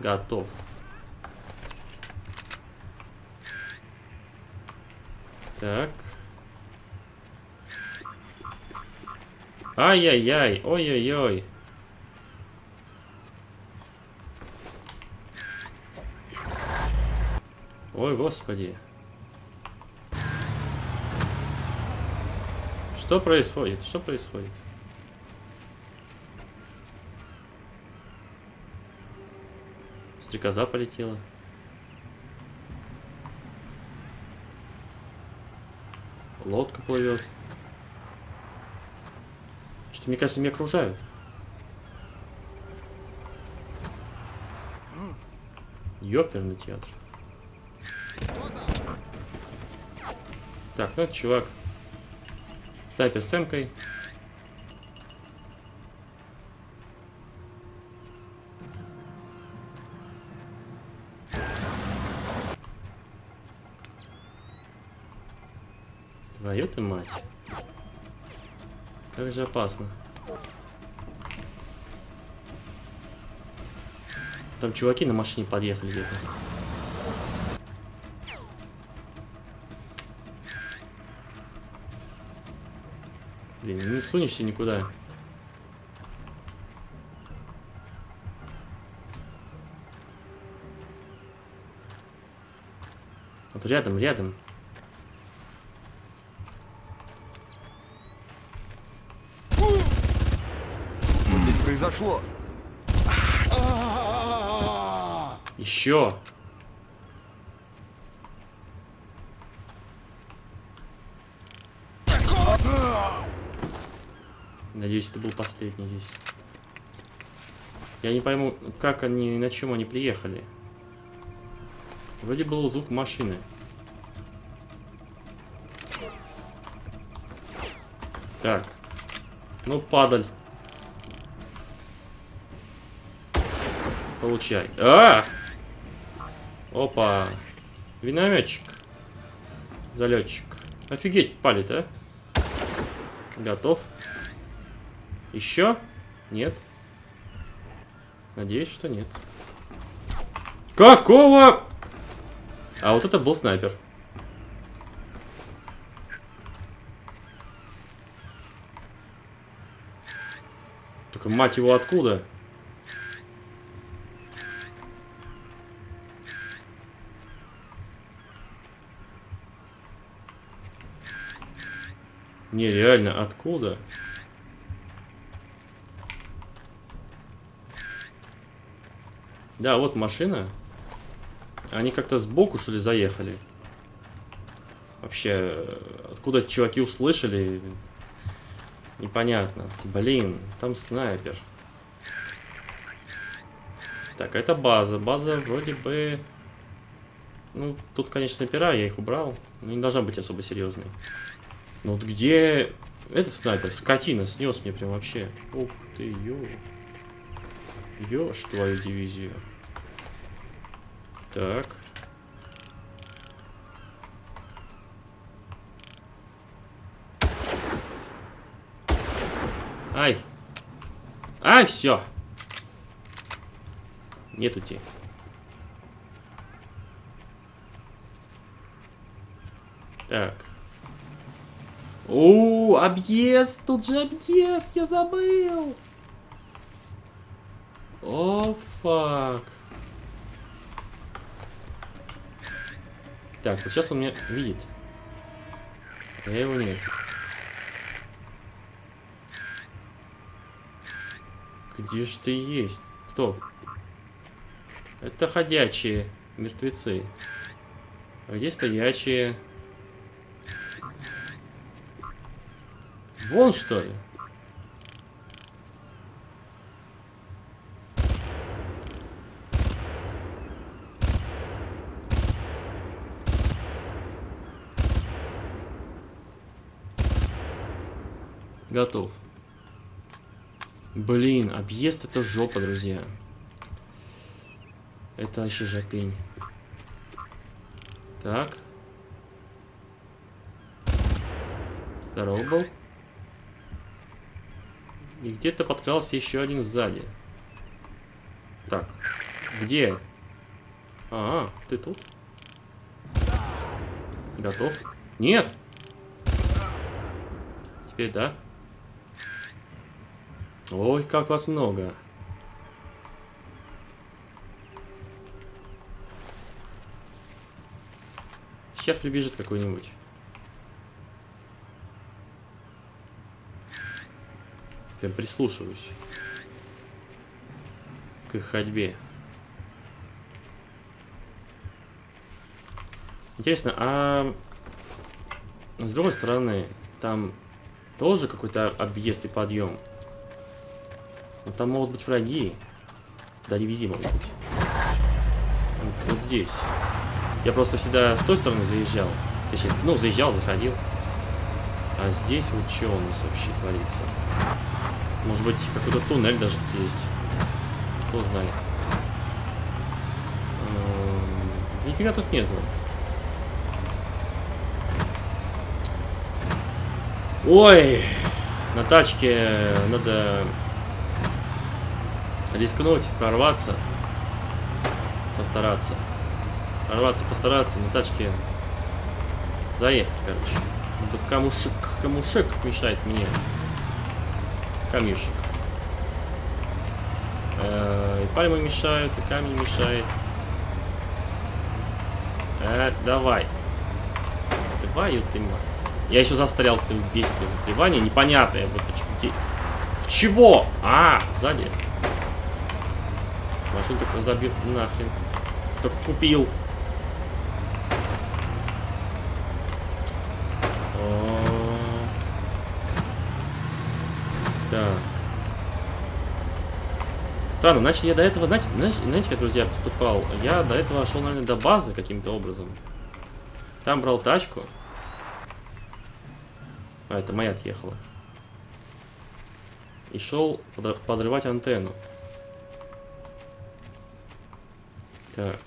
Готов. Так. Ай-яй-яй, ой-ой-ой. Ой, господи. Что происходит? Что происходит? Стрекоза полетела. Лодка плывет. Что, мне кажется, меня окружают. Ёперный театр. Так, ну это чувак. Снайпер с эмкой. Твою ты мать. Как же опасно. Там чуваки на машине подъехали где-то. Блин, не сунешься никуда. Вот рядом, рядом. Что произошло? Еще. Надеюсь, это был последний здесь. Я не пойму, как они, на чем они приехали. Вроде был звук машины. Так. Ну, падаль. Получай. А! Опа. Винометчик. Залетчик. Офигеть, палит, а? Готов. Еще? Нет. Надеюсь, что нет. Какого? А вот это был снайпер. Только мать его откуда? Нереально, откуда? Да, вот машина. Они как-то сбоку, что ли, заехали. Вообще, откуда чуваки услышали, непонятно. Блин, там снайпер. Так, это база. База вроде бы... Ну, тут, конечно, снайпера, я их убрал. Но не должна быть особо серьезной. Ну вот где этот снайпер? Скотина снес мне прям вообще. Ух ты, ё. Ёж твою дивизию. Так. Ай. Ай, все. Нету те. Так. О, объезд! Тут же объезд! Я забыл! О, фак. Так, вот сейчас он меня видит. А я его нет. Где ж ты есть? Кто? Это ходячие мертвецы. А где стоячие? Вон что ли? Готов. Блин, объезд это жопа, друзья. Это вообще жопень. Так. Здорово был. И где-то подкрался еще один сзади. Так. Где? А, ты тут? Готов? Нет! Теперь да. Ой, как вас много. Сейчас прибежит какой-нибудь. Прям прислушиваюсь. К их ходьбе. Интересно, а с другой стороны, там тоже какой-то объезд и подъем. Но там могут быть враги. Да, дивизии могут быть. Вот, вот здесь. Я просто всегда с той стороны заезжал. Точнее, ну, заезжал, заходил. А здесь вот что у нас вообще творится? Может быть, какой-то туннель даже тут есть. Кто знает. Эм, Нифига тут нету. Ой, на тачке надо рискнуть, прорваться, постараться. Прорваться, постараться, на тачке заехать, короче. Ну, Тут камушек, камушек мешает мне. Камешек. Э, И пальмы мешают, и камень мешает. Э, давай. Твою ты мать. Я еще застрял в этом бесит застревание. Непонятное. Вот почему. В чего? А, сзади. Машину только забил нахрен. Только купил. Так. Странно, значит, я до этого, знаете, знаете, как, друзья, поступал? Я до этого шел, наверное, до базы каким-то образом. Там брал тачку. А, это моя отъехала. И шел подр- подрывать антенну. Так.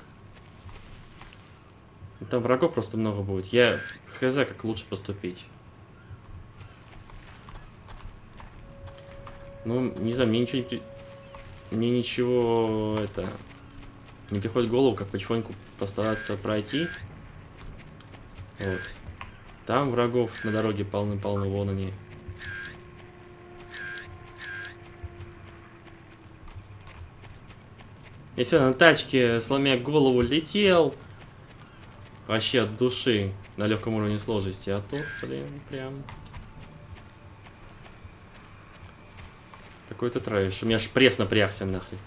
Там врагов просто много будет. Я хз, как лучше поступить. Ну, не знаю, мне ничего не... Мне ничего, это... Не приходит в голову, как потихоньку постараться пройти. Вот. Там врагов на дороге полны-полны, вон они. Если на тачке, сломя голову, летел, вообще от души, на легком уровне сложности, а тут, блин, прям... Какой-то трэш. У меня аж пресс напрягся нахрен.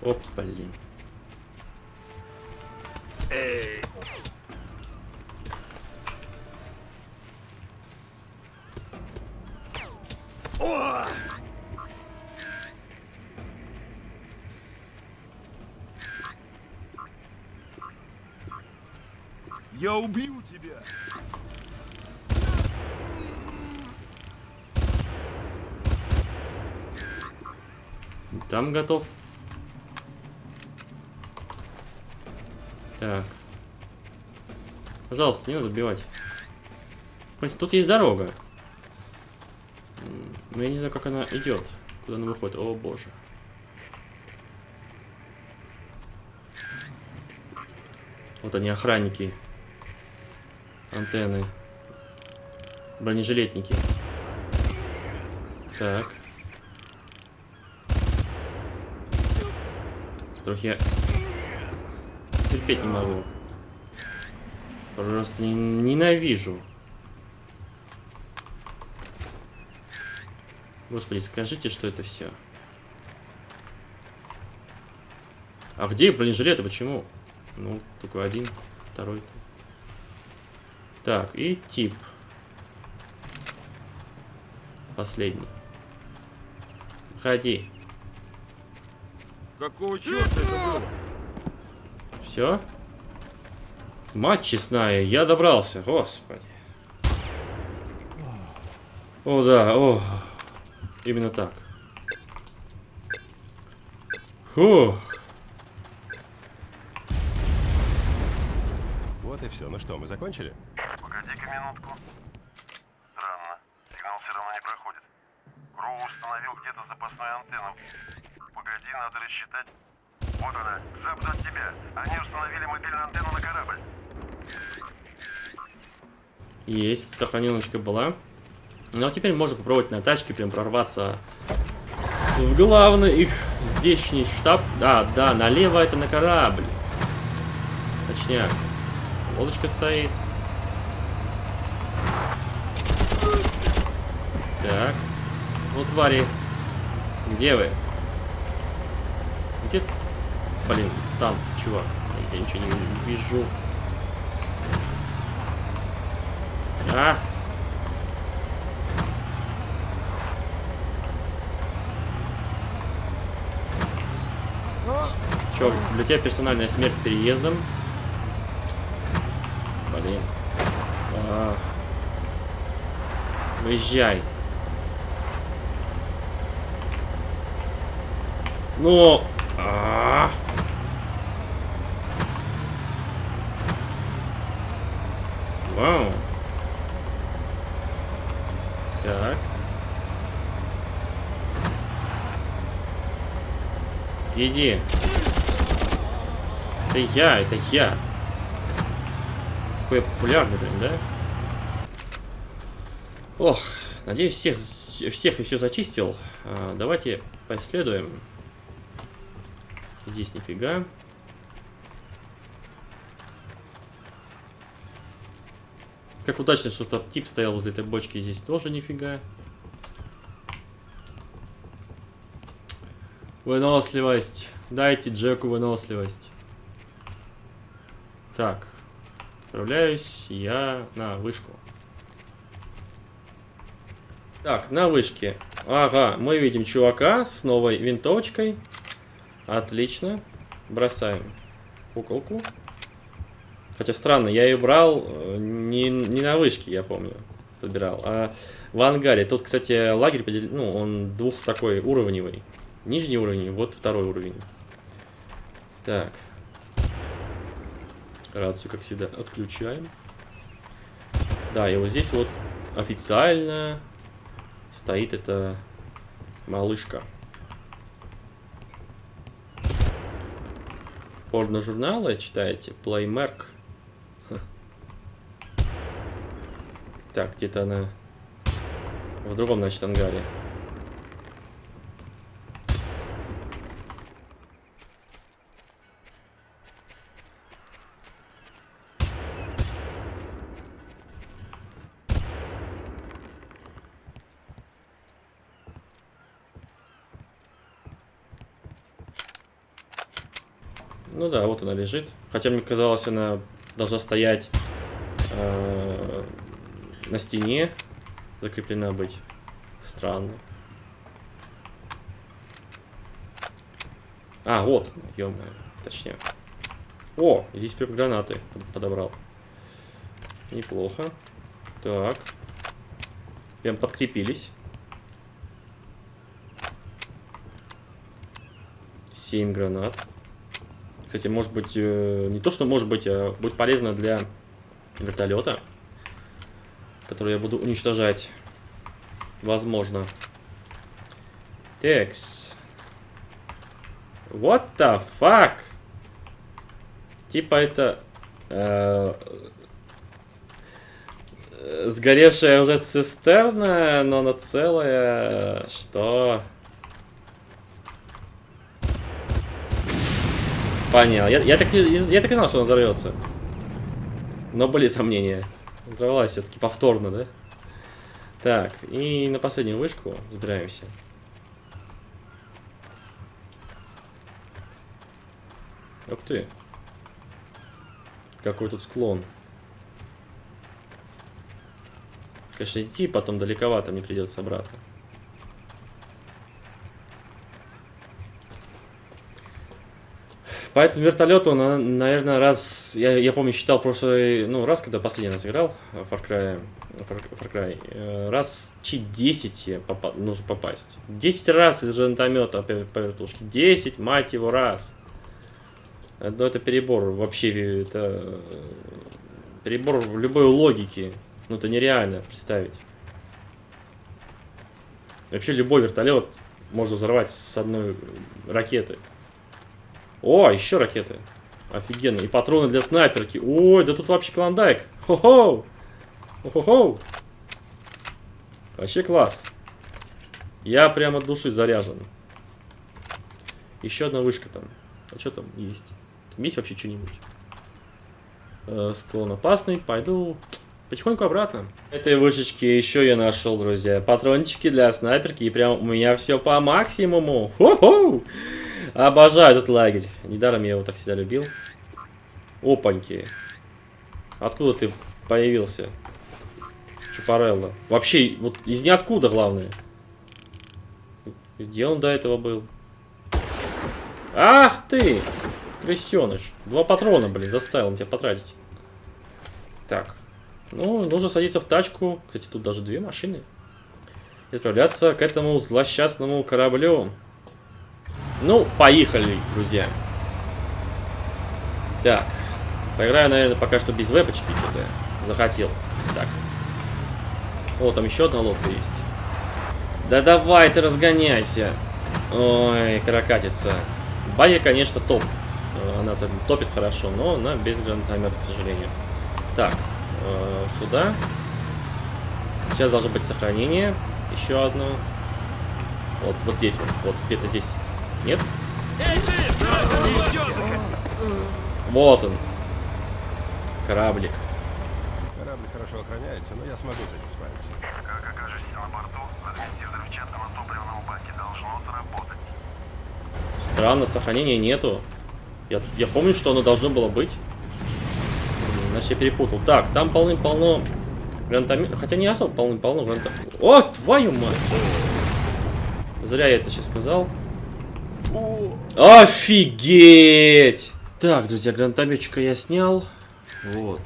Оп, блин. Там готов. Так. Пожалуйста, не надо убивать. Принципе, тут есть дорога. Но я не знаю, как она идет. Куда она выходит. О, боже. Вот они, охранники. Антенны. Бронежилетники. Так. Которых я терпеть не могу. Просто не- ненавижу. Господи, скажите, что это все. А где бронежилеты? Почему? Ну, только один, второй. Так, и тип. Последний. Ходи. Какого черта это было? Все? Мать честная, я добрался, господи. О, да, о. Именно так. Фух. Вот и все. Ну что, мы закончили? Погоди-ка минутку. Странно. Сигнал все равно не проходит. Кроу установил где-то запасную антенну. Погоди, надо рассчитать. Вот она, к западу от тебя. Они установили мобильную антенну на корабль. Есть, сохраненочка была. Ну а теперь можно попробовать на тачке прям прорваться в главный их здешний штаб. Да, да, налево это на корабль. Точняк. Лодочка стоит. Так. Ну, твари. Где вы? Где? Блин, там, чувак. Я ничего не вижу. А! Чё, для тебя персональная смерть переездом? Блин. А. Выезжай. Ну. А. Вау. Так. Иди. Это я, это я. Какой я популярный, блин, да? Ох, надеюсь, всех, всех и все зачистил. А, давайте поисследуем. Здесь нифига. Как удачно, что тот тип стоял возле этой бочки. Здесь тоже нифига. Выносливость. Дайте Джеку выносливость. Так. Отправляюсь я на вышку. Так, на вышке. Ага, мы видим чувака с новой винтовочкой. Отлично. Бросаем куколку. Хотя странно, я ее брал э, не, не на вышке, я помню, подбирал, а в ангаре. Тут, кстати, лагерь, ну, он двух такой уровневый. Нижний уровень, вот второй уровень. Так. Рацию, как всегда, отключаем. Да, и вот здесь вот официально стоит эта малышка. Порно-журналы читаете? Ха. Так, где-то она в другом, значит, ангаре. Ну да, вот она лежит. Хотя мне казалось, она должна стоять э, на стене, закреплена быть. Странно. А, вот, ё точнее. О, здесь прям гранаты подобрал. Неплохо. Так. Прям подкрепились. Семь гранат. Кстати, может быть, э, не то, что может быть, а будет полезно для вертолета, который я буду уничтожать. Возможно. Текс. What the fuck? Типа это... Э, сгоревшая уже цистерна, но она целая. Что? Понял. Я, я, так, я так и знал, что он взорвется. Но были сомнения. Взорвалась все-таки повторно, да? Так, и на последнюю вышку забираемся. Ух ты. Какой тут склон. Конечно, идти потом далековато мне придется обратно. По этому вертолету, наверное, раз... Я, я помню, считал прошлый... Ну, раз, когда последний раз играл в Far Cry, Far, Far Cry э, раз чи 10 попа нужно попасть. 10 раз из гранатомета по, вертушке. 10, мать его, раз. Ну, это перебор. Вообще, это... Перебор в любой логике. Ну, это нереально представить. Вообще, любой вертолет можно взорвать с одной ракеты. О, еще ракеты. Офигенно. И патроны для снайперки. Ой, да тут вообще клондайк. Хо-хо. Хо-хо-хо. Вообще класс. Я прямо от души заряжен. Еще одна вышка там. А что там есть? Там есть вообще что-нибудь? Э, склон опасный. Пойду потихоньку обратно. Этой вышечки еще я нашел, друзья. Патрончики для снайперки. И прям у меня все по максимуму. Хо-хо. Обожаю этот лагерь. Недаром я его так всегда любил. Опаньки. Откуда ты появился? Чупарелло. Вообще, вот из ниоткуда, главное. Где он до этого был? Ах ты! Крысеныш. Два патрона, блин, заставил он тебя потратить. Так. Ну, нужно садиться в тачку. Кстати, тут даже две машины. И отправляться к этому злосчастному кораблю. Ну, поехали, друзья. Так. Поиграю, наверное, пока что без вебочки что-то захотел. Так. О, там еще одна лодка есть. Да давай ты разгоняйся. Ой, каракатица. Бая, конечно, топ. Она там топит хорошо, но она без гранатомета, к сожалению. Так, э, сюда. Сейчас должно быть сохранение. Еще одно. Вот, вот здесь вот. Вот, где-то здесь. Нет? Вот он. Кораблик. Корабль хорошо охраняется, но я смогу с этим справиться. Как окажешься на борту, размести взрывчатку на топливном баке. Должно сработать. Странно, сохранения нету. Я, я помню, что оно должно было быть. Значит, я перепутал. Так, там полным-полно гранатомет. Хотя не особо полным-полно гранатомет. О, твою мать! Зря я это сейчас сказал. Офигеть! Так, друзья, гранатометчика я снял. Вот.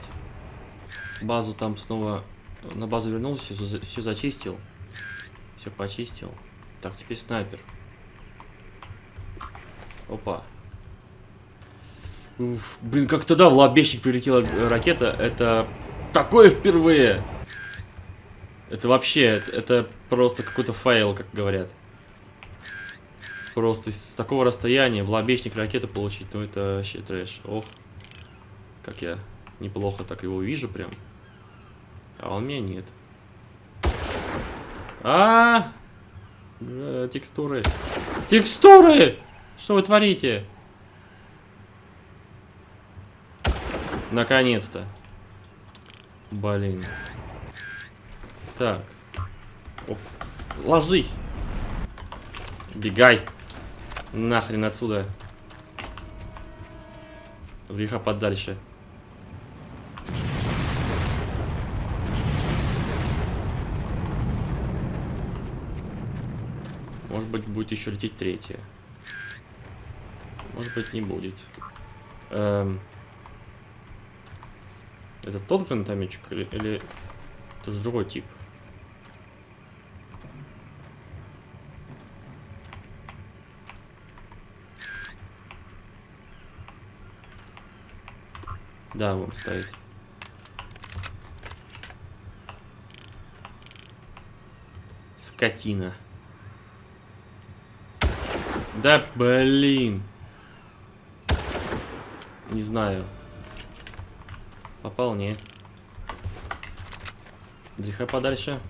Базу там снова... На базу вернулся, все, зачистил. Все почистил. Так, теперь снайпер. Опа. Уф, блин, как тогда в лобешник прилетела ракета, это такое впервые. Это вообще, это, это просто какой-то файл, как говорят. Просто с такого расстояния в лобешник ракету получить, ну это вообще трэш. Ох, как я неплохо так его вижу прям. А он меня нет. А, -а, -а! Текстуры. Текстуры! Что вы творите? Наконец-то. Блин. Так. Оп. Ложись. Бегай. Нахрен отсюда. Греха подальше. Может быть, будет еще лететь третья. Может быть, не будет. Эм... Это тот гранатометчик или, или это же другой тип? Да, вон стоит. Скотина. Да блин. Не знаю. Попал, не. Греха подальше.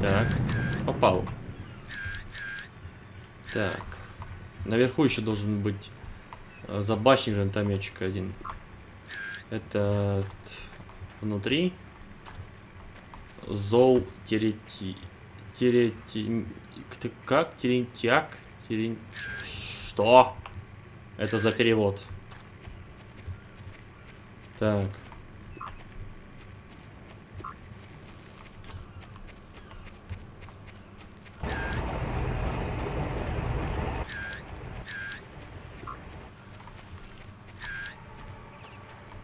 Так. Попал. Так. Наверху еще должен быть э, забашник гранатометчик один. Это внутри. Зол терети... Терети... Как? Терентьяк? Терен... Что? Это за перевод. Так.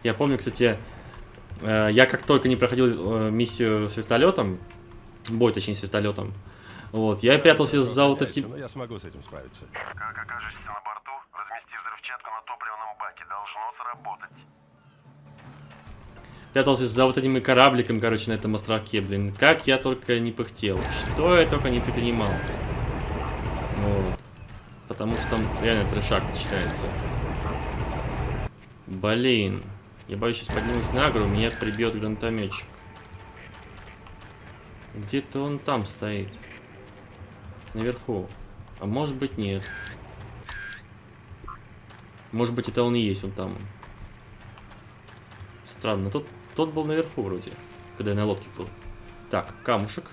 Я помню, кстати, э, я как только не проходил э, миссию с вертолетом, бой, точнее, с вертолетом, вот, я прятался за вот этим... Но я смогу с этим справиться. Как окажешься на борту, размести взрывчатку на топливном баке. Должно сработать. Прятался за вот этим корабликом, короче, на этом островке, блин. Как я только не пыхтел. Что я только не предпринимал. Вот. Потому что там реально трешак начинается. Блин. Я боюсь, сейчас поднимусь на гору, меня прибьет гранатометчик. Где-то он там стоит. Наверху. А может быть нет. Может быть это он и есть, он там. Странно, тот, тот был наверху вроде, когда я на лодке был. Так, камушек.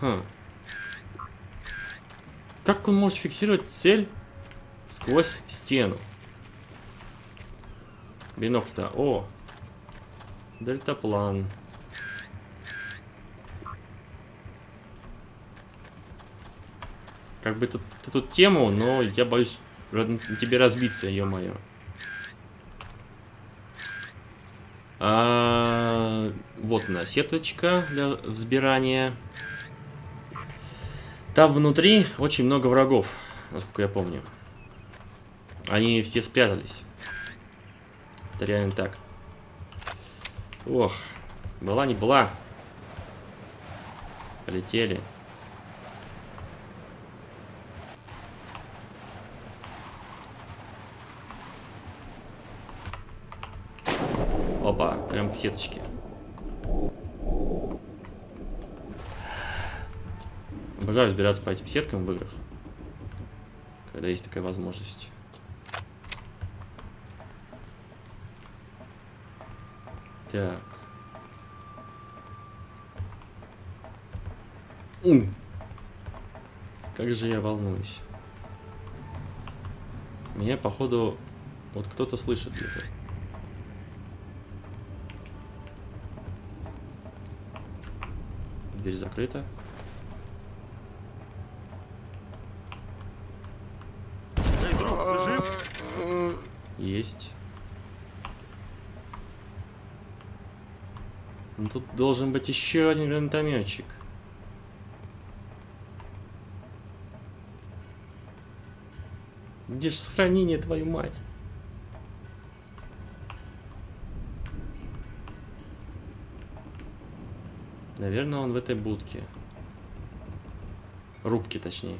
Хм. Как он может фиксировать цель сквозь стену? Бинокль-то. О! Дельтаплан. Как бы тут, эту тему, но я боюсь тебе разбиться, ё-моё. А, вот она, сеточка для взбирания. Там внутри очень много врагов, насколько я помню. Они все спрятались. Это реально так. Ох, была не была. Полетели. Опа, прям к сеточке. Обожаю разбираться по этим сеткам в играх. Когда есть такая возможность. Так. М. Как же я волнуюсь. Меня, походу, вот кто-то слышит где-то. Дверь закрыта. Эй, друг, ты жив? Есть. Ну, тут должен быть еще один гранатометчик. Где же сохранение, твою мать? Наверное, он в этой будке. Рубке, точнее.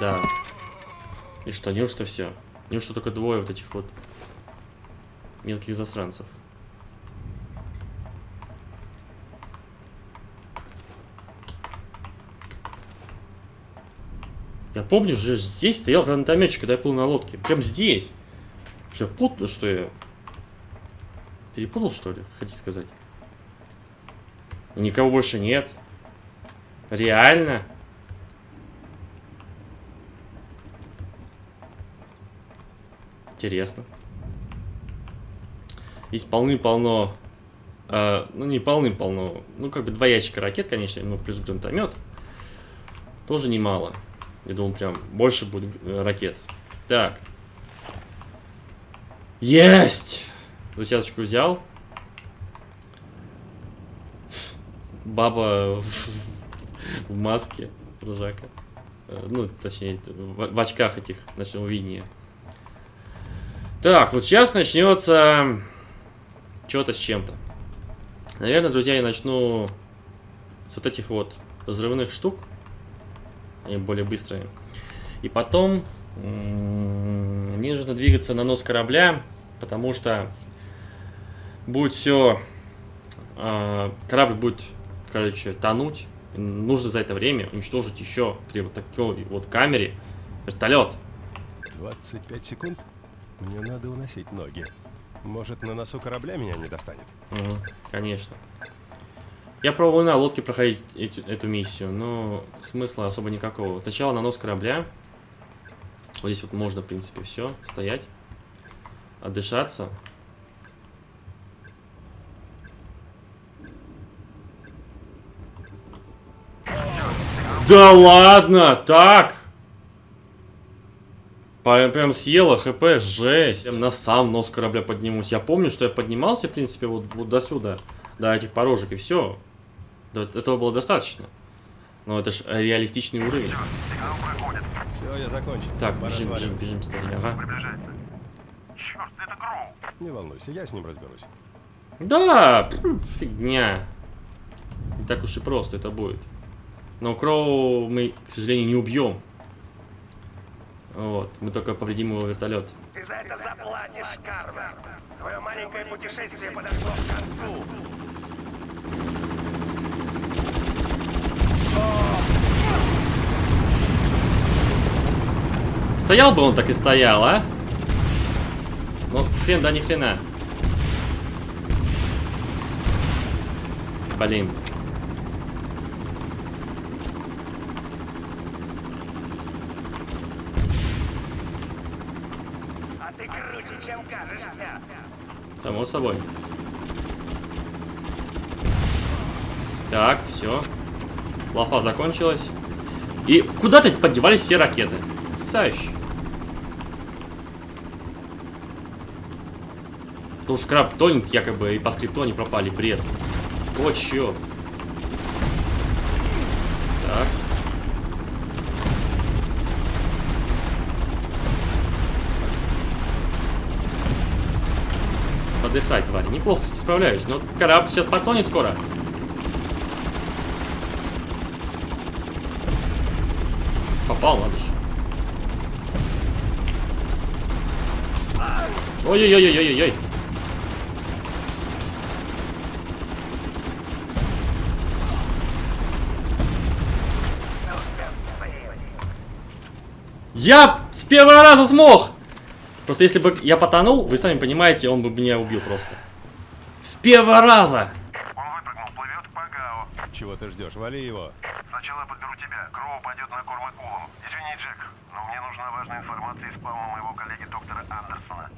Да. И что, неужто все? Неужто только двое вот этих вот мелких засранцев? Я помню же, здесь стоял гранатометчик, когда я плыл на лодке. Прям здесь. Что, путал, что я? Перепутал, что ли, хотите сказать? Никого больше нет. Реально? Интересно. Здесь полны-полно... э, ну, не полны-полно. Ну, как бы два ящика ракет, конечно, ну, плюс гранатомет. Тоже немало. Я думал, прям больше будет э, ракет. Так. Есть! Двадцаточку взял. Баба в, в маске ржака. Э, Ну, точнее, в, в очках этих ночного видения. Так, вот сейчас начнется что-то с чем-то. Наверное, друзья, я начну с вот этих вот взрывных штук. Они более быстрые. И потом мне нужно двигаться на нос корабля, потому что будет все... корабль будет, короче, тонуть. Нужно за это время уничтожить еще при вот такой вот камере вертолет. 25 секунд? Мне надо уносить ноги. Может, на носу корабля меня не достанет? Мгм, конечно. Я пробовал на лодке проходить эти- эту миссию, но смысла особо никакого. Сначала на нос корабля. Вот здесь вот можно, в принципе, все, стоять, отдышаться. Да ладно, так? Прям, прям съела хп, жесть. Прям на сам нос корабля поднимусь. Я помню, что я поднимался, в принципе, вот, вот до сюда. До этих порожек, и все. этого было достаточно. Но это ж реалистичный уровень. Все, я закончил. Так, Пора бежим, бежим, бежим скорее. Ага. Черт, это Гроу. Не волнуйся, я с ним разберусь. Да, фигня. Не так уж и просто это будет. Но Кроу мы, к сожалению, не убьем. Вот, мы только повредим его вертолет. Ты за это заплатишь, Карвер. Твое маленькое путешествие подошло к концу. Стоял бы он так и стоял, а? Ну, хрен да ни хрена. Блин. А ты круче, чем кажешься. Само собой. Так, все. Лафа закончилась. И куда-то подевались все ракеты. Потрясающе. Потому что краб тонет якобы, и по скрипту они пропали. Бред. Вот чё. Ай, тварь, неплохо справляюсь. Но корабль сейчас потонет скоро. Попал, ладно. Ой-ой-ой-ой-ой-ой. Я с первого раза смог! Просто если бы я потонул, вы сами понимаете, он бы меня убил просто. С первого раза! Он выпрыгнул, плывет к Пагао. Чего ты ждешь? Вали его. Сначала подберу тебя. Кроу пойдет на корм акулам. Извини, Джек, но мне нужна важная информация из спауна моего коллеги доктора Андерсона.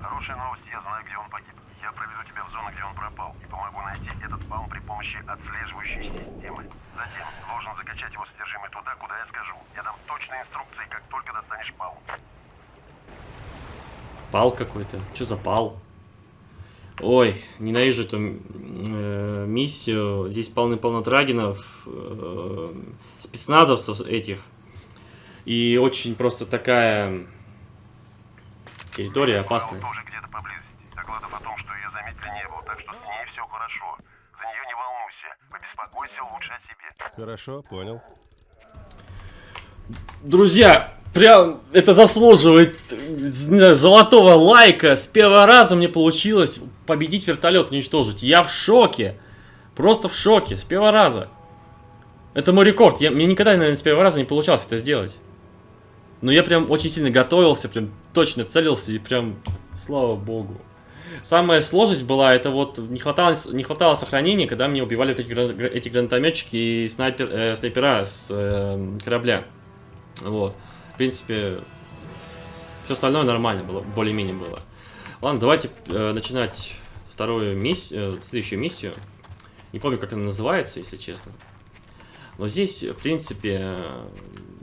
Хорошая новость, я знаю, где он погиб. Я проведу тебя в зону, где он пропал, и помогу найти этот спаун при помощи отслеживающей системы. Затем должен закачать его содержимое туда, куда я скажу. Я дам точные инструкции, как только достанешь спаун. Пал какой-то. Что за пал? Ой, ненавижу эту э, миссию. Здесь полны-полно трагинов, э, спецназовцев этих. И очень просто такая территория опасная. Тоже где-то поблизости. Докладов о том, что ее заметили, не было, так что с ней все хорошо. За нее не волнуйся. Побеспокойся лучше о себе. Хорошо, понял. Друзья, прям это заслуживает золотого лайка. С первого раза мне получилось победить вертолет, уничтожить. Я в шоке. Просто в шоке. С первого раза. Это мой рекорд. Я, мне никогда, наверное, с первого раза не получалось это сделать. Но я прям очень сильно готовился, прям точно целился и прям, слава богу. Самая сложность была, это вот не хватало, не хватало сохранения, когда мне убивали вот эти, эти гранатометчики и снайпер, э, снайпера с э, корабля. Вот. В принципе, все остальное нормально было, более-менее было. Ладно, давайте э, начинать вторую миссию, следующую миссию. Не помню, как она называется, если честно. Но здесь, в принципе, э,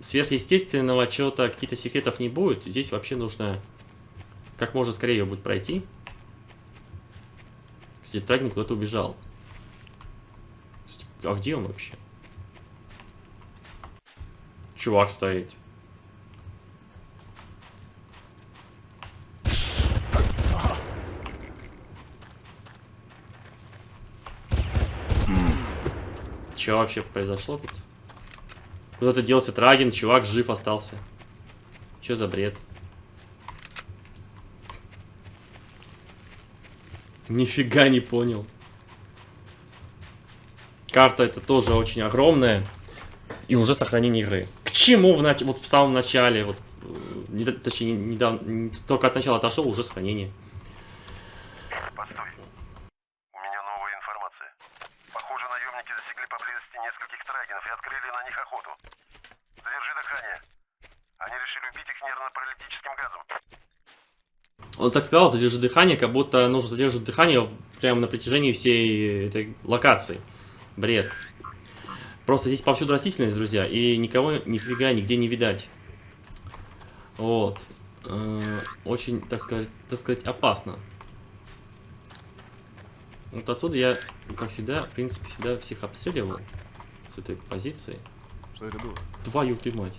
сверхъестественного чего-то, каких-то секретов не будет. Здесь вообще нужно как можно скорее ее будет пройти. Кстати, Трагин куда-то убежал. А где он вообще? Чувак стоит. Что вообще произошло тут? Куда-то делся Трагин, чувак жив остался. Что за бред? Нифига не понял. Карта это тоже очень огромная. И уже сохранение игры. К чему в, нач... вот в самом начале, вот, э, не, точнее, недавно, не- только от начала отошел, уже сохранение. Постой. У меня новая информация. Похоже, наемники засекли поблизости нескольких трагинов и открыли на них охоту. Задержи дыхание. Решили убить их нервно-паралитическим газом. Он так сказал, задержи дыхание, как будто нужно задерживать дыхание прямо на протяжении всей этой локации. Бред. Просто здесь повсюду растительность, друзья, и никого нифига нигде не видать. Вот. Э, Очень, так сказать, так сказать, опасно. Вот отсюда я, как всегда, в принципе, всегда всех обстреливал с этой позиции. Что это было? Твою ты мать.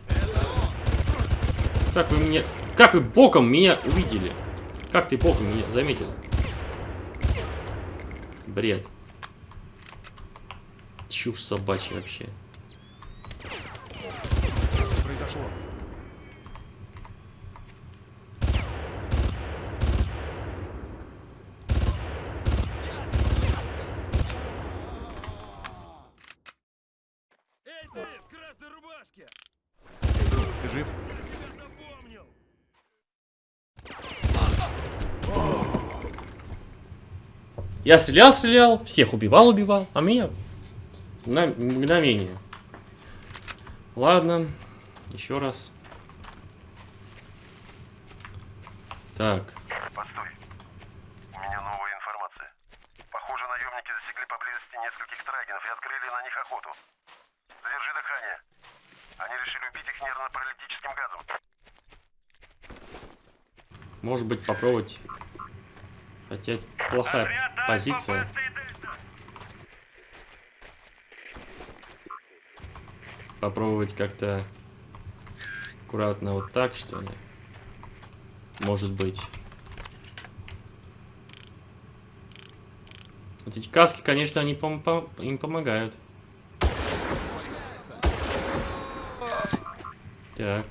Как вы меня... Как вы боком меня увидели? Как ты боком меня заметил? Бред. Чушь собачья вообще. Произошло. Эй, ты, в красной рубашке! Ты жив? Я запомнил! Я стрелял, стрелял, всех убивал, убивал, а меня на мгновение. Ладно, еще раз. Так, Постой. У меня новая информация. Похоже, наемники засекли поблизости нескольких трагинов и открыли на них охоту. Задержи дыхание. Они решили убить их нервно-паралитическим газом. может быть попробовать. Хотя плохая позиция. Попробовать как-то аккуратно вот так, что ли. Может быть. Вот эти каски, конечно, они пом- пом- им помогают. Так.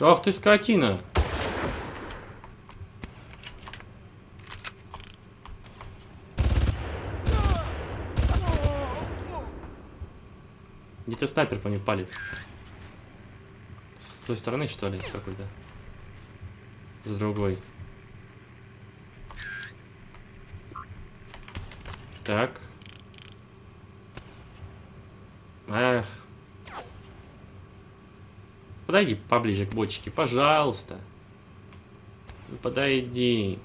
Ах ты скотина! Где-то снайпер по ним палит. С той стороны, что ли, с какой-то? С другой. Так. Эх. Подойди поближе к бочке, пожалуйста. Подойди.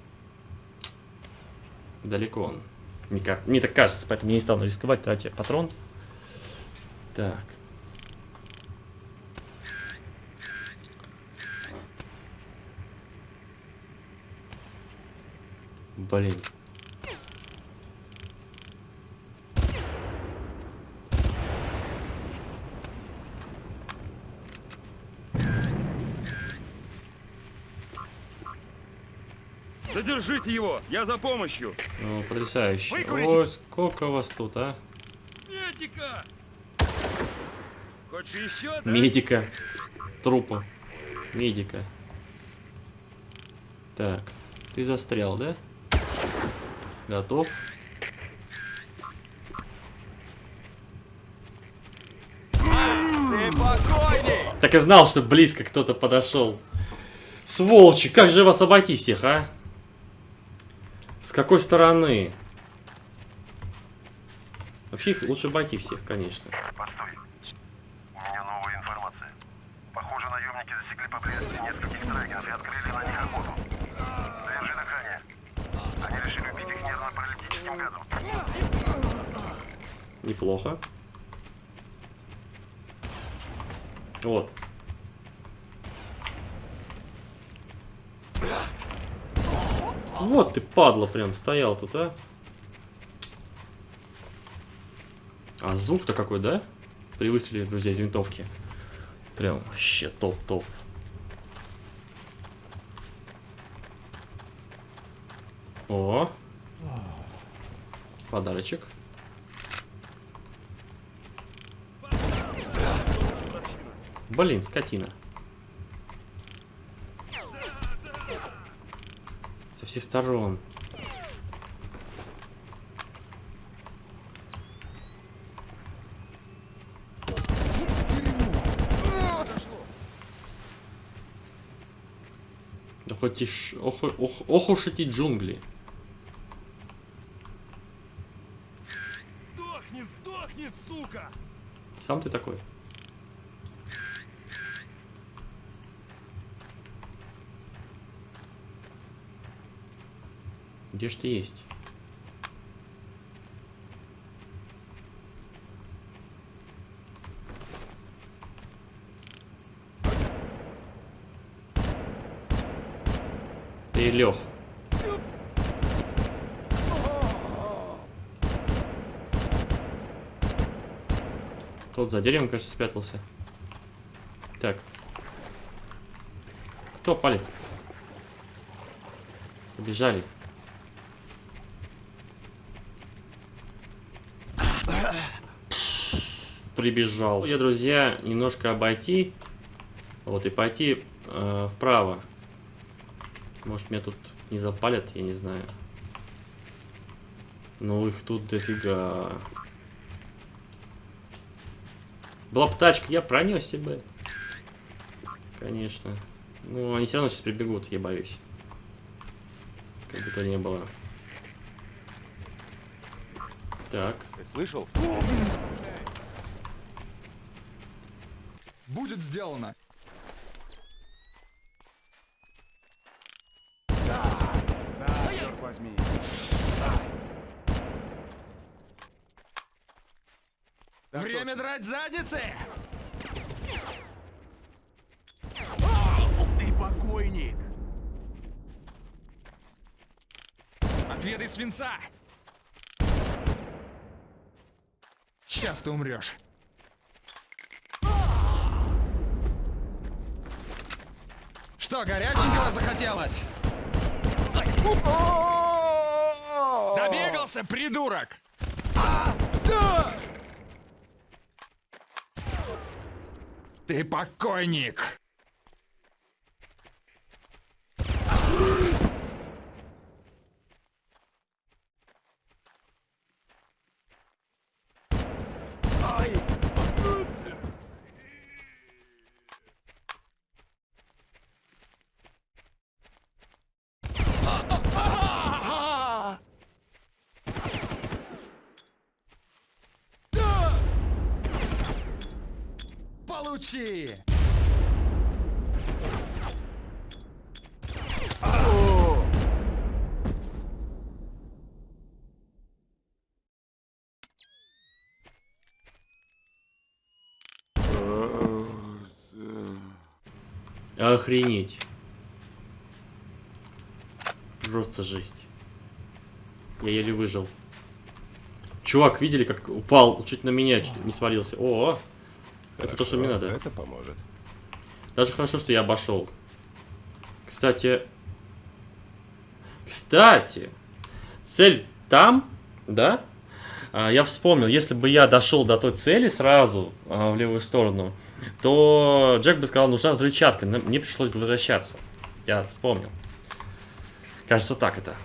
Далеко он. Ка- мне так кажется, поэтому я не стану рисковать, тратя патрон. Так. Блин. Задержите его, я за помощью. Ну, потрясающе. Выкурите. Ой, сколько вас тут, а? Медика! Хочешь еще, да? Медика. Трупа. Медика. Так. Ты застрял, да? Готов? Так и знал, что близко кто-то подошел. Сволочи, как же вас обойти всех, а? С какой стороны? Вообще их лучше обойти всех, конечно. Постой. У меня новая информация. Похоже, наемники засекли поблизости нескольких страйкеров и открыли на них охоту. Держи дыхание. Они решили убить их нервно-паралитическим газом. Неплохо. Вот. Вот ты, падла, прям стоял тут, а. А звук-то какой, да? При выстреле, друзья, из винтовки. Прям вообще топ-топ. О. Подарочек. Блин, скотина. Со всех сторон. Да хоть и ш... ох, ох, ох уж эти джунгли. Сдохни, сдохни, сука! Сам ты такой. Ты есть? Ты лег. Тот за деревом, кажется, спрятался. Так. Кто палит? Побежали. Прибежал. Я, друзья, немножко обойти. Вот, и пойти э, вправо. Может, меня тут не запалят, я не знаю. Ну, их тут дофига. Была бы тачка, я пронесся бы. Конечно. Ну, они все равно сейчас прибегут, я боюсь. Как бы то ни было. Так. Ты слышал? Будет сделано. Да, черт возьми. Время драть задницы! Ты покойник! Отведай свинца! Сейчас ты умрешь. Что, горяченького захотелось? Добегался, придурок! Ты покойник! Получи! Охренеть. Просто жесть. Я еле выжил. Чувак, видели, как упал? Чуть на меня не свалился. О, это то, что мне Хорошо, надо. Это поможет. Даже хорошо, что я обошел. Кстати... Кстати, цель там, да? А, я вспомнил, если бы я дошел до той цели сразу а, в левую сторону, то Джек бы сказал, нужна взрывчатка, мне пришлось бы возвращаться. Я вспомнил. Кажется, так это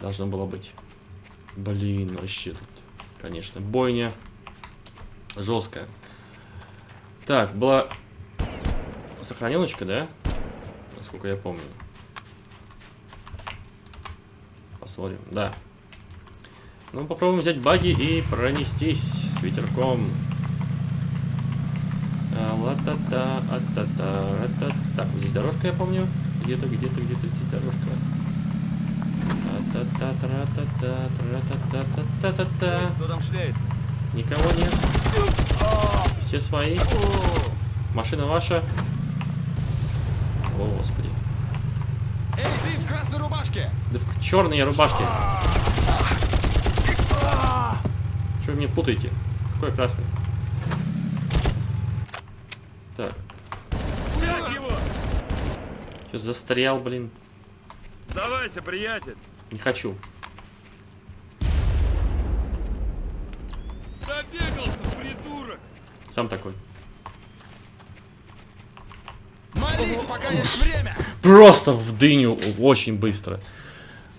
должно было быть. Блин, вообще тут, конечно, бойня жесткая. Так, была сохранилочка, да? Насколько я помню. Посмотрим, да. Ну, попробуем взять баги и пронестись с ветерком. А, ла-та-та, а-та-та, ра-та. Так, вот здесь дорожка, я помню. Где-то, где-то, где-то здесь дорожка. А-та-та, тра-та-та, тра-та-та-та-та-та-та. Кто там шляется? Никого нет. Все свои. Машина ваша. О, господи. Эй, ты в красной рубашке! Да в черные рубашки. Что вы мне путаете? Какой красный? Так, что застрял, блин. Сдавайся, приятель. Не хочу. Добегался, придурок. Сам такой. Молись, пока есть время! Просто в дыню очень быстро.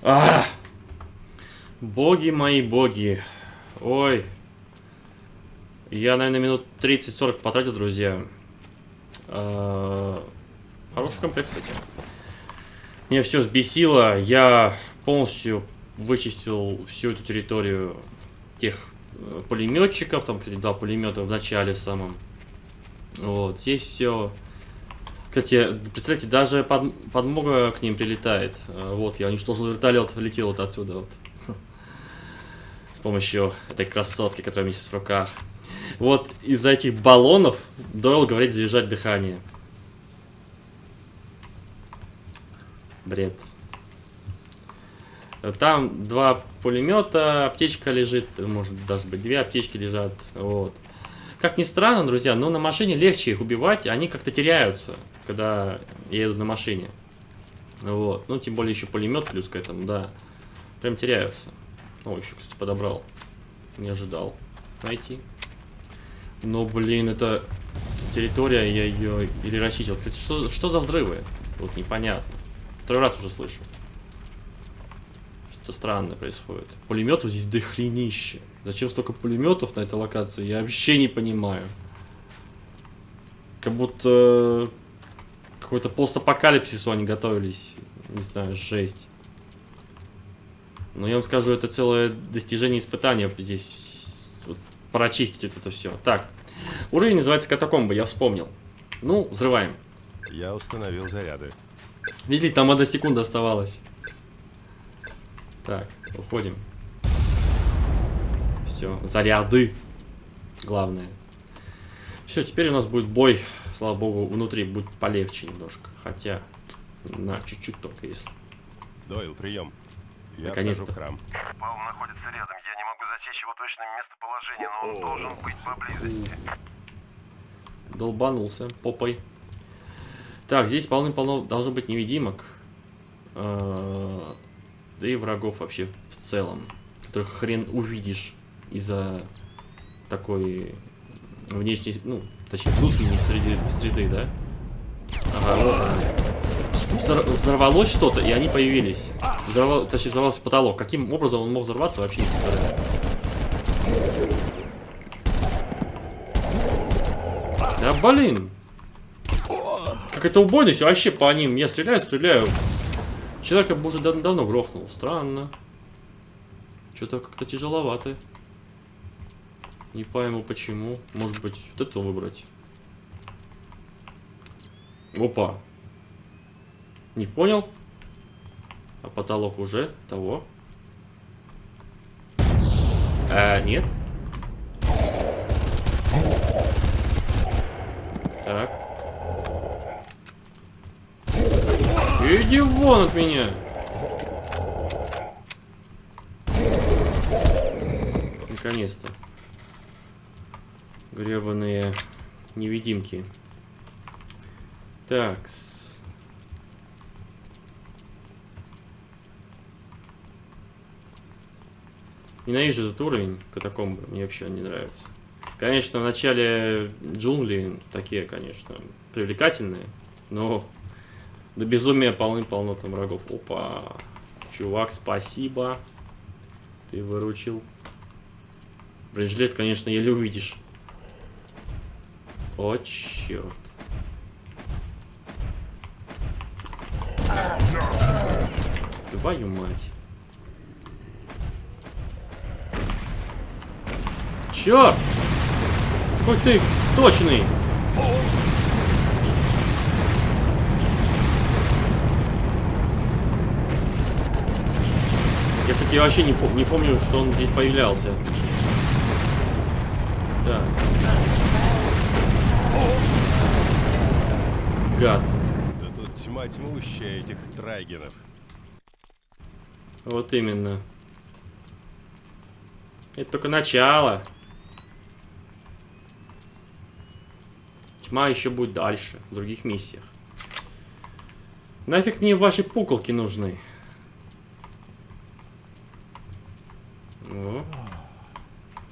А! Боги мои, боги. Ой. Я, наверное, минут 30-40 потратил, друзья. А, Хороший комплект, кстати. Меня все сбесило. Я полностью вычистил всю эту территорию тех пулеметчиков. Там, кстати, два пулемета в начале в самом. Вот, здесь все кстати, представляете, даже под, подмога к ним прилетает. А, Вот, я уничтожил вертолет, летел вот отсюда вот. С помощью этой красотки, которая у меня сейчас в руках. Вот из-за этих баллонов Дойл говорит заряжать дыхание. Бред. Там два пулемета, аптечка лежит, может даже быть две аптечки лежат. Вот. Как ни странно, друзья, но на машине легче их убивать, они как-то теряются, когда едут на машине. Вот. Ну, тем более еще пулемет плюс к этому, да. Прям теряются. О, еще, кстати, подобрал. Не ожидал найти. Но, блин, это территория, я ее или расчистил. Кстати, что, что за взрывы? Вот непонятно. Второй раз уже слышу. Что-то странное происходит. Пулеметов здесь дохренище. Зачем столько пулеметов на этой локации, я вообще не понимаю. Как будто какой-то постапокалипсису они готовились. Не знаю, жесть. Но я вам скажу, это целое достижение испытания здесь вот, прочистить вот это все. Так, уровень называется катакомбы, я вспомнил. Ну, взрываем. Я установил заряды. Видели, там одна секунда оставалась. Так, уходим. Все, заряды. Главное. Все, теперь у нас будет бой. Слава богу, внутри будет полегче немножко. Хотя, на чуть-чуть только если. Дойл, прием. Наконец-то. храм. Паул находится рядом. Я не могу засечь его точное местоположение, но он должен быть поблизости. Долбанулся попой. Так, здесь полны-полно должно быть невидимок. Э, Да и врагов вообще в целом. Которых хрен увидишь из-за такой внешней, ну, точнее, внутренней среды, среды да? Ага, вот Взорвалось что-то, и они появились. Взорвал, точнее, взорвался потолок. Каким образом он мог взорваться, вообще не представляю. Да блин! Какая-то убойность вообще по ним. Я стреляю, стреляю. Человека бы уже дав- давно грохнул. Странно. Что-то как-то тяжеловато. Не пойму почему. Может быть, вот это выбрать. Опа. Не понял? А потолок уже того. А, нет. Так. Иди вон от меня. Наконец-то. Гребаные невидимки. Такс. Ненавижу этот уровень катакомбы, мне вообще не нравится. Конечно, в начале джунгли такие, конечно, привлекательные, но до безумия полны-полно там врагов. Опа, чувак, спасибо, ты выручил. Бронежилет, конечно, еле увидишь. О, черт. Твою мать. Черт! Какой ты точный! Я, кстати, вообще не, пом- не помню, что он здесь появлялся. Так. Гад. Да тут тьма тьмущая этих трайгенов. Вот именно. Это только начало. Тьма еще будет дальше, в других миссиях. Нафиг мне ваши пуколки нужны?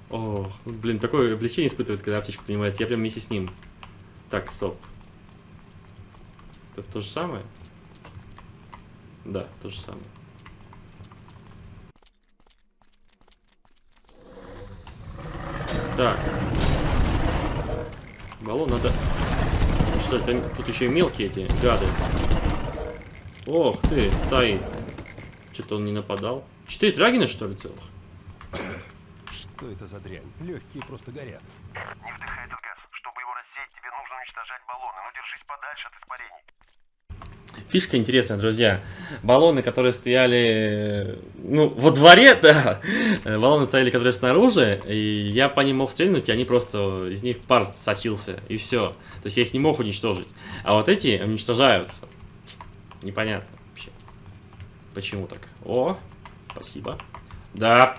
О. Блин, такое облегчение испытывает, когда аптечку принимает. Я прям вместе с ним. Так, стоп. Это то же самое? Да, то же самое. Так. Баллон надо... Что это? Тут еще и мелкие эти гады. Ох ты, стоит. Что-то он не нападал. Четыре трагина, что ли, целых? Что это за дрянь? Легкие просто горят. Не вдыхай этот газ. Чтобы его рассеять, тебе нужно уничтожать баллоны. Но держись подальше от испарений. Фишка интересная, друзья. Баллоны, которые стояли, ну, во дворе, да. Баллоны стояли, которые снаружи, и я по ним мог стрельнуть, и они просто, из них пар сочился, и все. То есть я их не мог уничтожить. А вот эти уничтожаются. Непонятно вообще. Почему так? О, спасибо. Да,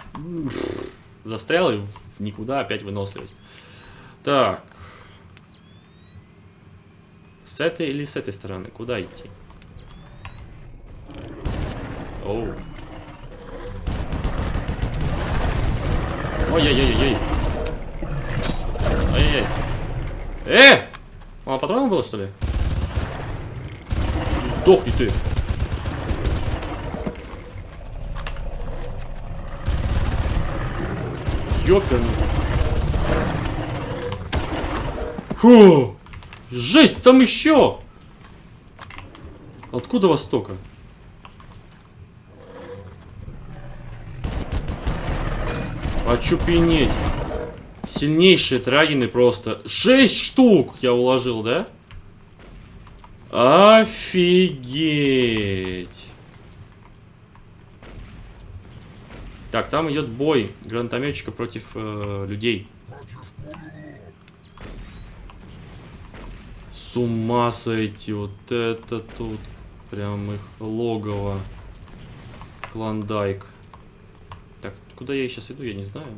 застрял и никуда опять выносливость. Так. С этой или с этой стороны? Куда идти? Оу. Ой-ой-ой-ой. Ай-яй-яй. Э! Мало патронов было, что ли? Сдохни ты. Ёперный. Фу! Жесть, там еще! Откуда вас столько? Очупенеть. Сильнейшие трагины просто. Шесть штук я уложил, да? Офигеть. Так, там идет бой гранатометчика против э, людей. С ума сойти, вот это тут прям их логово. Клондайк. Так, куда я сейчас иду, я не знаю.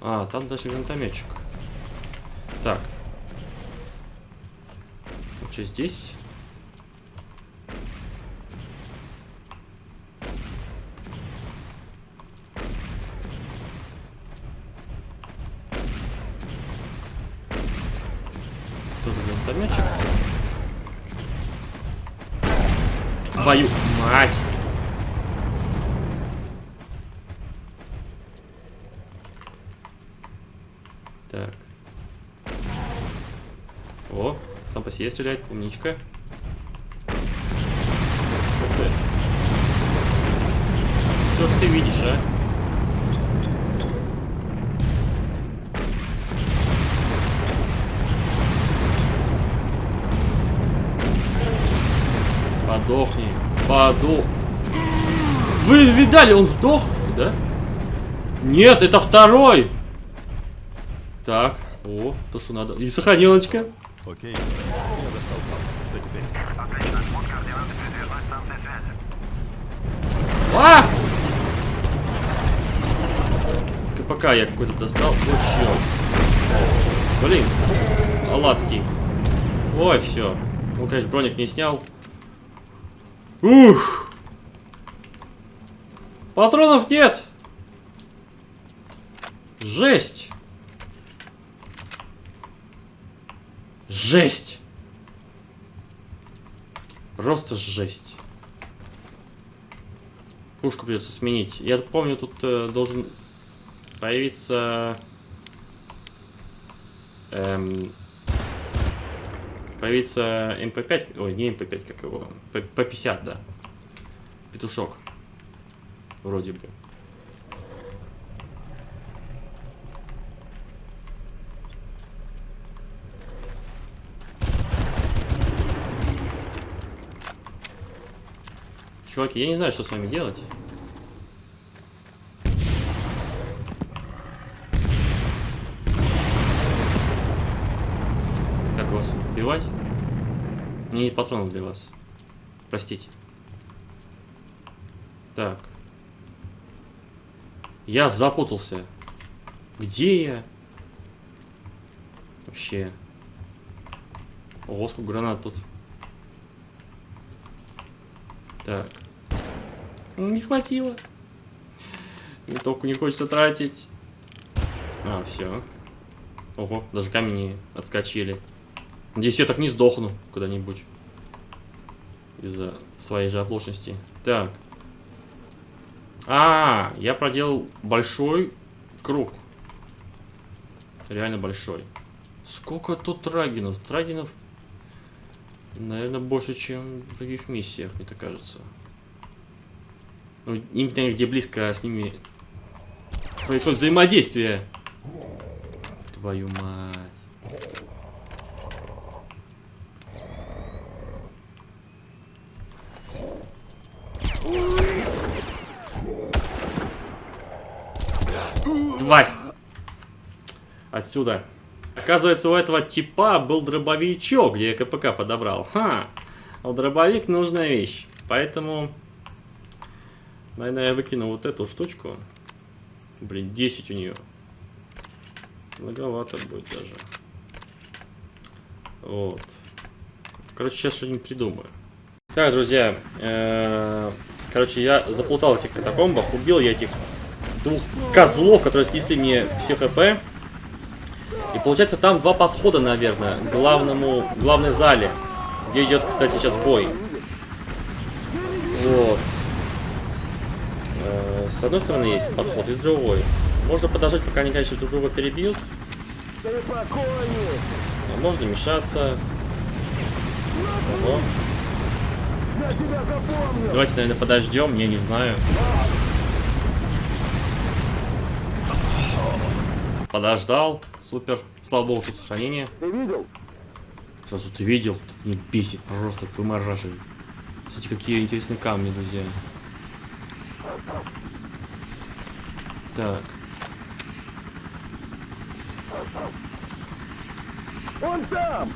А, там дальше гранатометчик. Так. Что здесь? Тут гранатометчик. Твою мать! Так. О, сам по себе стреляет, умничка. Что ж ты видишь, а? Подохни. Подох. Вы видали, он сдох, да? Нет, это второй. Так, о, то, что надо. И сохранилочка. Окей, я достал. Что теперь? Отлично. Вот координаты передвижной станции связи. А! КПК я какой-то достал. Вот черт. Блин. Аладский. Ой, все. Ну, конечно, броник не снял. Ух! Патронов нет! Жесть! Жесть! Просто жесть. Пушку придется сменить. Я помню, тут э, должен появиться... Эм, появиться МП5, ой, не МП5, как его, П- П50, да. Петушок. Вроде бы. Чуваки, я не знаю, что с вами делать. Как вас убивать? Мне нет патронов для вас. Простите. Так. Я запутался. Где я? Вообще. Ого, сколько гранат тут. Так. Не хватило. Винтовку не хочется тратить. А, все. Ого, даже камни отскочили. Надеюсь, я так не сдохну куда-нибудь. Из-за своей же оплошности. Так. А, я проделал большой круг. Реально большой. Сколько тут трагинов? Трагинов, наверное, больше, чем в других миссиях, мне так кажется. Ну, именно где близко с ними происходит взаимодействие. Твою мать. Тварь! Отсюда. Оказывается, у этого типа был дробовичок, где я КПК подобрал. Ха! А дробовик нужная вещь. Поэтому, наверное, я выкину вот эту штучку. Блин, 10 у нее. Многовато будет даже. Вот. Короче, сейчас что-нибудь придумаю. Так, друзья. э, Короче, я заплутал этих катакомбах. Убил я этих двух козлов, которые снесли мне все хп. И получается там два подхода, наверное, к главному, главной зале. Где идет, кстати, сейчас бой. Вот. Э, С одной стороны есть подход, и с другой. Можно подождать, пока они, конечно, друг друга перебьют. А можно мешаться. Ого. Давайте, наверное, подождем, я не знаю. Подождал. Супер. Слава богу, тут сохранение. Ты видел? Сразу ты видел? Это не бесит, просто вымораживает. Кстати, какие интересные камни, друзья. Так. Он там!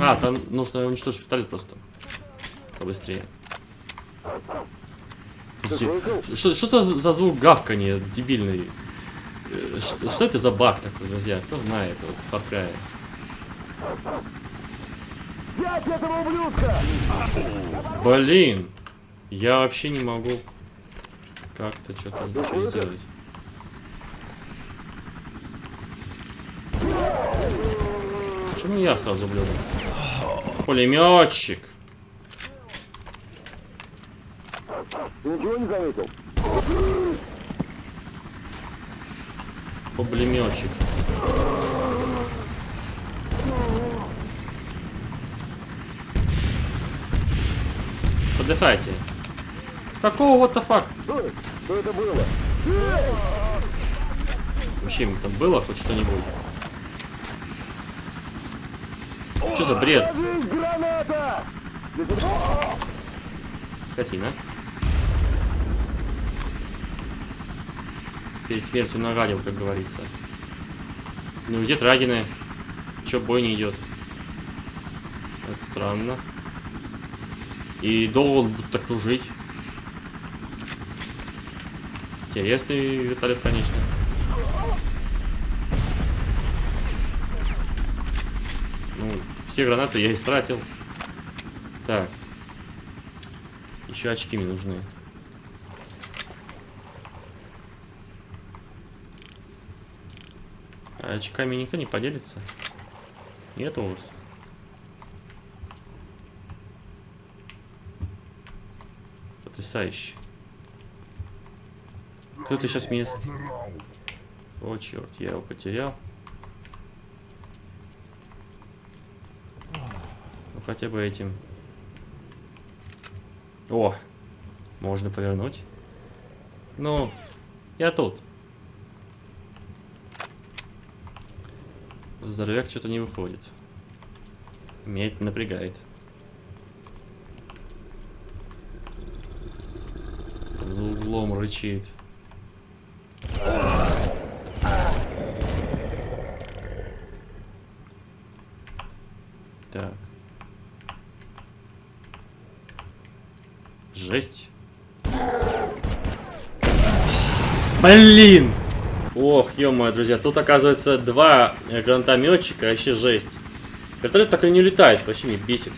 А, там нужно уничтожить вертолет просто. Побыстрее. Что, что это за звук гавканья дебильный? Э, Что, что это за баг такой, друзья? Кто знает вот, Far Cry? Блин! Я вообще не могу как-то что-то ничего сделать. Почему я сразу блюду? Пулеметчик! Ничего не заметил? Пулеметчик. Подыхайте. Какого what the fuck? Что это было? Вообще им там было хоть что-нибудь? Что за бред? Скотина. Перед смертью нагадил, как говорится. Ну где трагины? Чё бой не идет? Это странно. И долго он будет окружить. Интересный вертолет, конечно. Ну, все гранаты я истратил. Так. Еще очки мне нужны. А очками никто не поделится? Нет у вас? Потрясающе. Кто-то сейчас меня... О, черт, я его потерял. Ну, хотя бы этим. О, можно повернуть. Ну, я тут. Здоровяк что-то не выходит. Меня напрягает. За углом рычит. Так. Жесть. Блин! Ох, ё друзья, тут оказывается два э, гранатометчика, вообще жесть. Вертолет так и не летает, вообще меня бесит.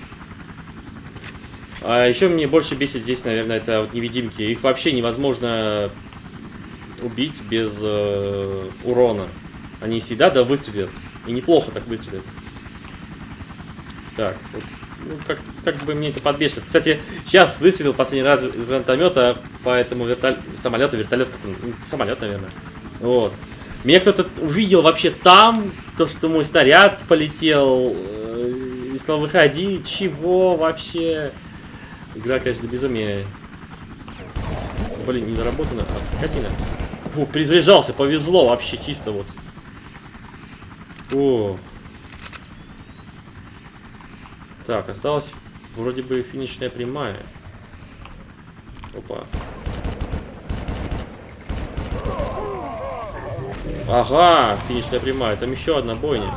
А еще мне больше бесит здесь, наверное, это вот невидимки. Их вообще невозможно убить без э, урона. Они всегда да выстрелят. И неплохо так выстрелят. Так, вот, ну, как, как бы мне это подбешивает. Кстати, сейчас выстрелил последний раз из гранатомета по этому вертолету, самолету, вертолет, как ну, самолет, наверное. Вот. Меня кто-то увидел вообще там, то, что мой снаряд полетел, э, и сказал, выходи, чего вообще? Игра, конечно, до безумия. Блин, не доработана, а, скотина. Фу, перезаряжался, повезло вообще, чисто вот. О. Так, осталась вроде бы финишная прямая. Опа. Ага, финишная прямая. Там еще одна бойня.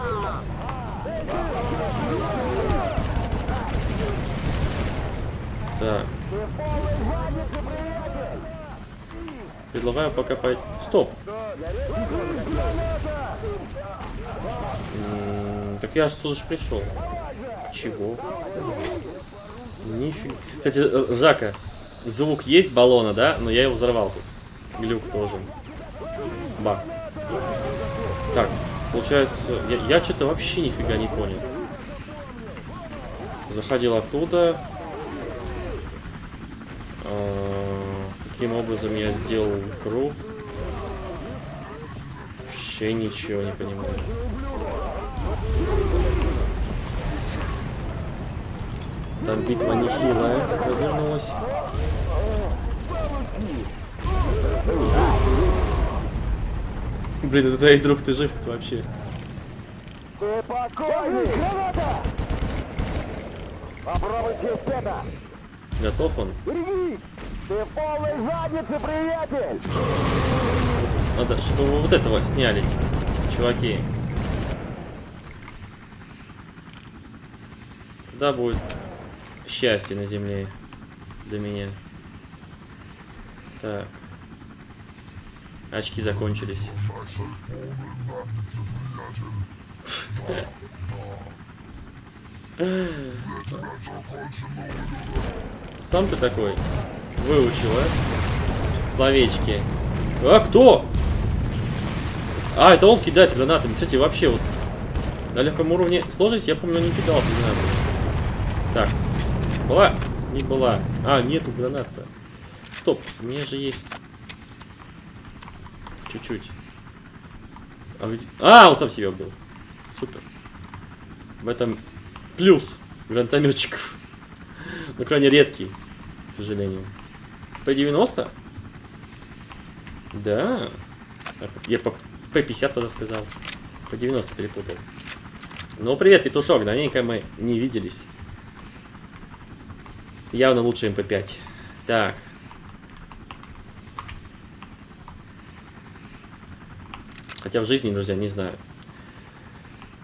Так. Предлагаю пока по... Стоп. Так я же тут же пришел. Чего? Нифига. Кстати, э, Жака, звук есть баллона, да? Но я его взорвал тут. Глюк тоже. Баг. Так, получается, я, я что-то вообще нифига не понял. Заходил оттуда. А, Каким образом я сделал круг? Вообще ничего не понимаю. Там битва нехилая развернулась. Блин, это твой друг, ты жив вообще? Ты покойник! Граната! Попробуй здесь это! Готов он? Берегись! Ты в полной заднице, приятель! Надо, чтобы вы вот этого сняли, чуваки. Тогда будет счастье на земле для меня. Так. Очки закончились. Сам ты такой выучил, а? Словечки. А кто? А, это он кидать гранатами. Кстати, вообще вот на легком уровне сложности я помню не кидался гранатами. Так, была? Не была. А, нету гранат-то. Стоп, у меня же есть чуть-чуть. А, где- а, он сам себе был. Супер. В этом плюс гранатометчиков. Но крайне редкий, к сожалению. П-90? Да. А, Я по П-50 тогда сказал. П-90 перепутал. Ну, привет, петушок, давненько мы не виделись. Явно лучше МП5. Так. Хотя в жизни, друзья, не знаю.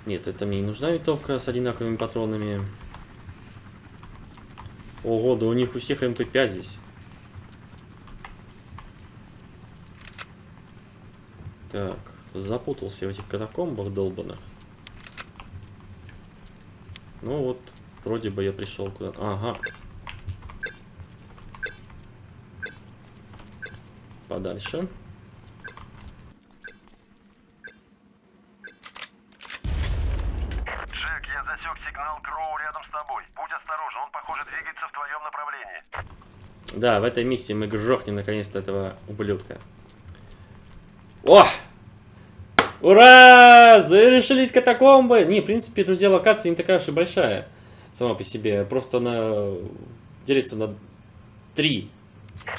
Нет, это мне не нужна винтовка с одинаковыми патронами. Ого, да у них у всех МП5 здесь. Так, запутался в этих катакомбах долбанных. Ну вот, вроде бы я пришел куда. Ага. Подальше. Джек, я сигнал Кроу рядом с тобой. Будь осторожен, он, похоже, двигается в твоем направлении. Да, в этой миссии мы грохнем наконец-то этого ублюдка. О! Ура! Зарешились катакомбы! Не, в принципе, друзья, локация не такая уж и большая. Сама по себе. Просто она делится на три.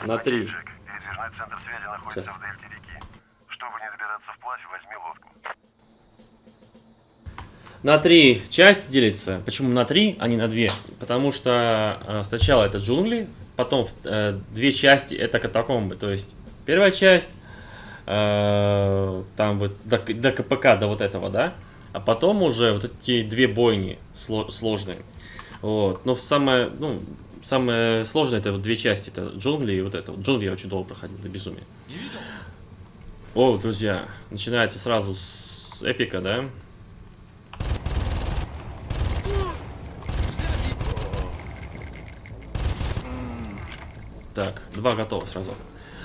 На три. Джек, передвижной центр связи находится Сейчас. в дельте реки. Чтобы не добираться вплавь, возьми лодку. На три части делится. Почему на три, а не на две? Потому что э, сначала это джунгли, потом э, две части это катакомбы. То есть первая часть, э, там вот до, до КПК, до вот этого, да? А потом уже вот эти две бойни сло- сложные. Вот. Но самое, ну, самое сложное это вот две части. Это джунгли и вот это. Джунгли я очень долго проходил, до безумия. О, друзья, начинается сразу с эпика, да? Так, два готово сразу.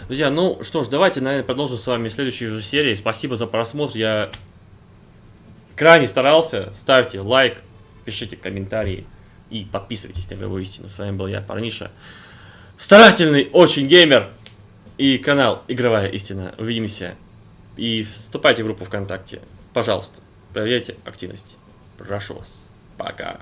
Друзья, ну что ж, давайте, наверное, продолжим с вами в следующей же серии. Спасибо за просмотр. Я крайне старался. Ставьте лайк, пишите комментарии и подписывайтесь на Игровую Истину. С вами был я, Парниша. Старательный очень геймер. И канал Игровая Истина. Увидимся. И вступайте в группу ВКонтакте. Пожалуйста, проверяйте активность. Прошу вас. Пока.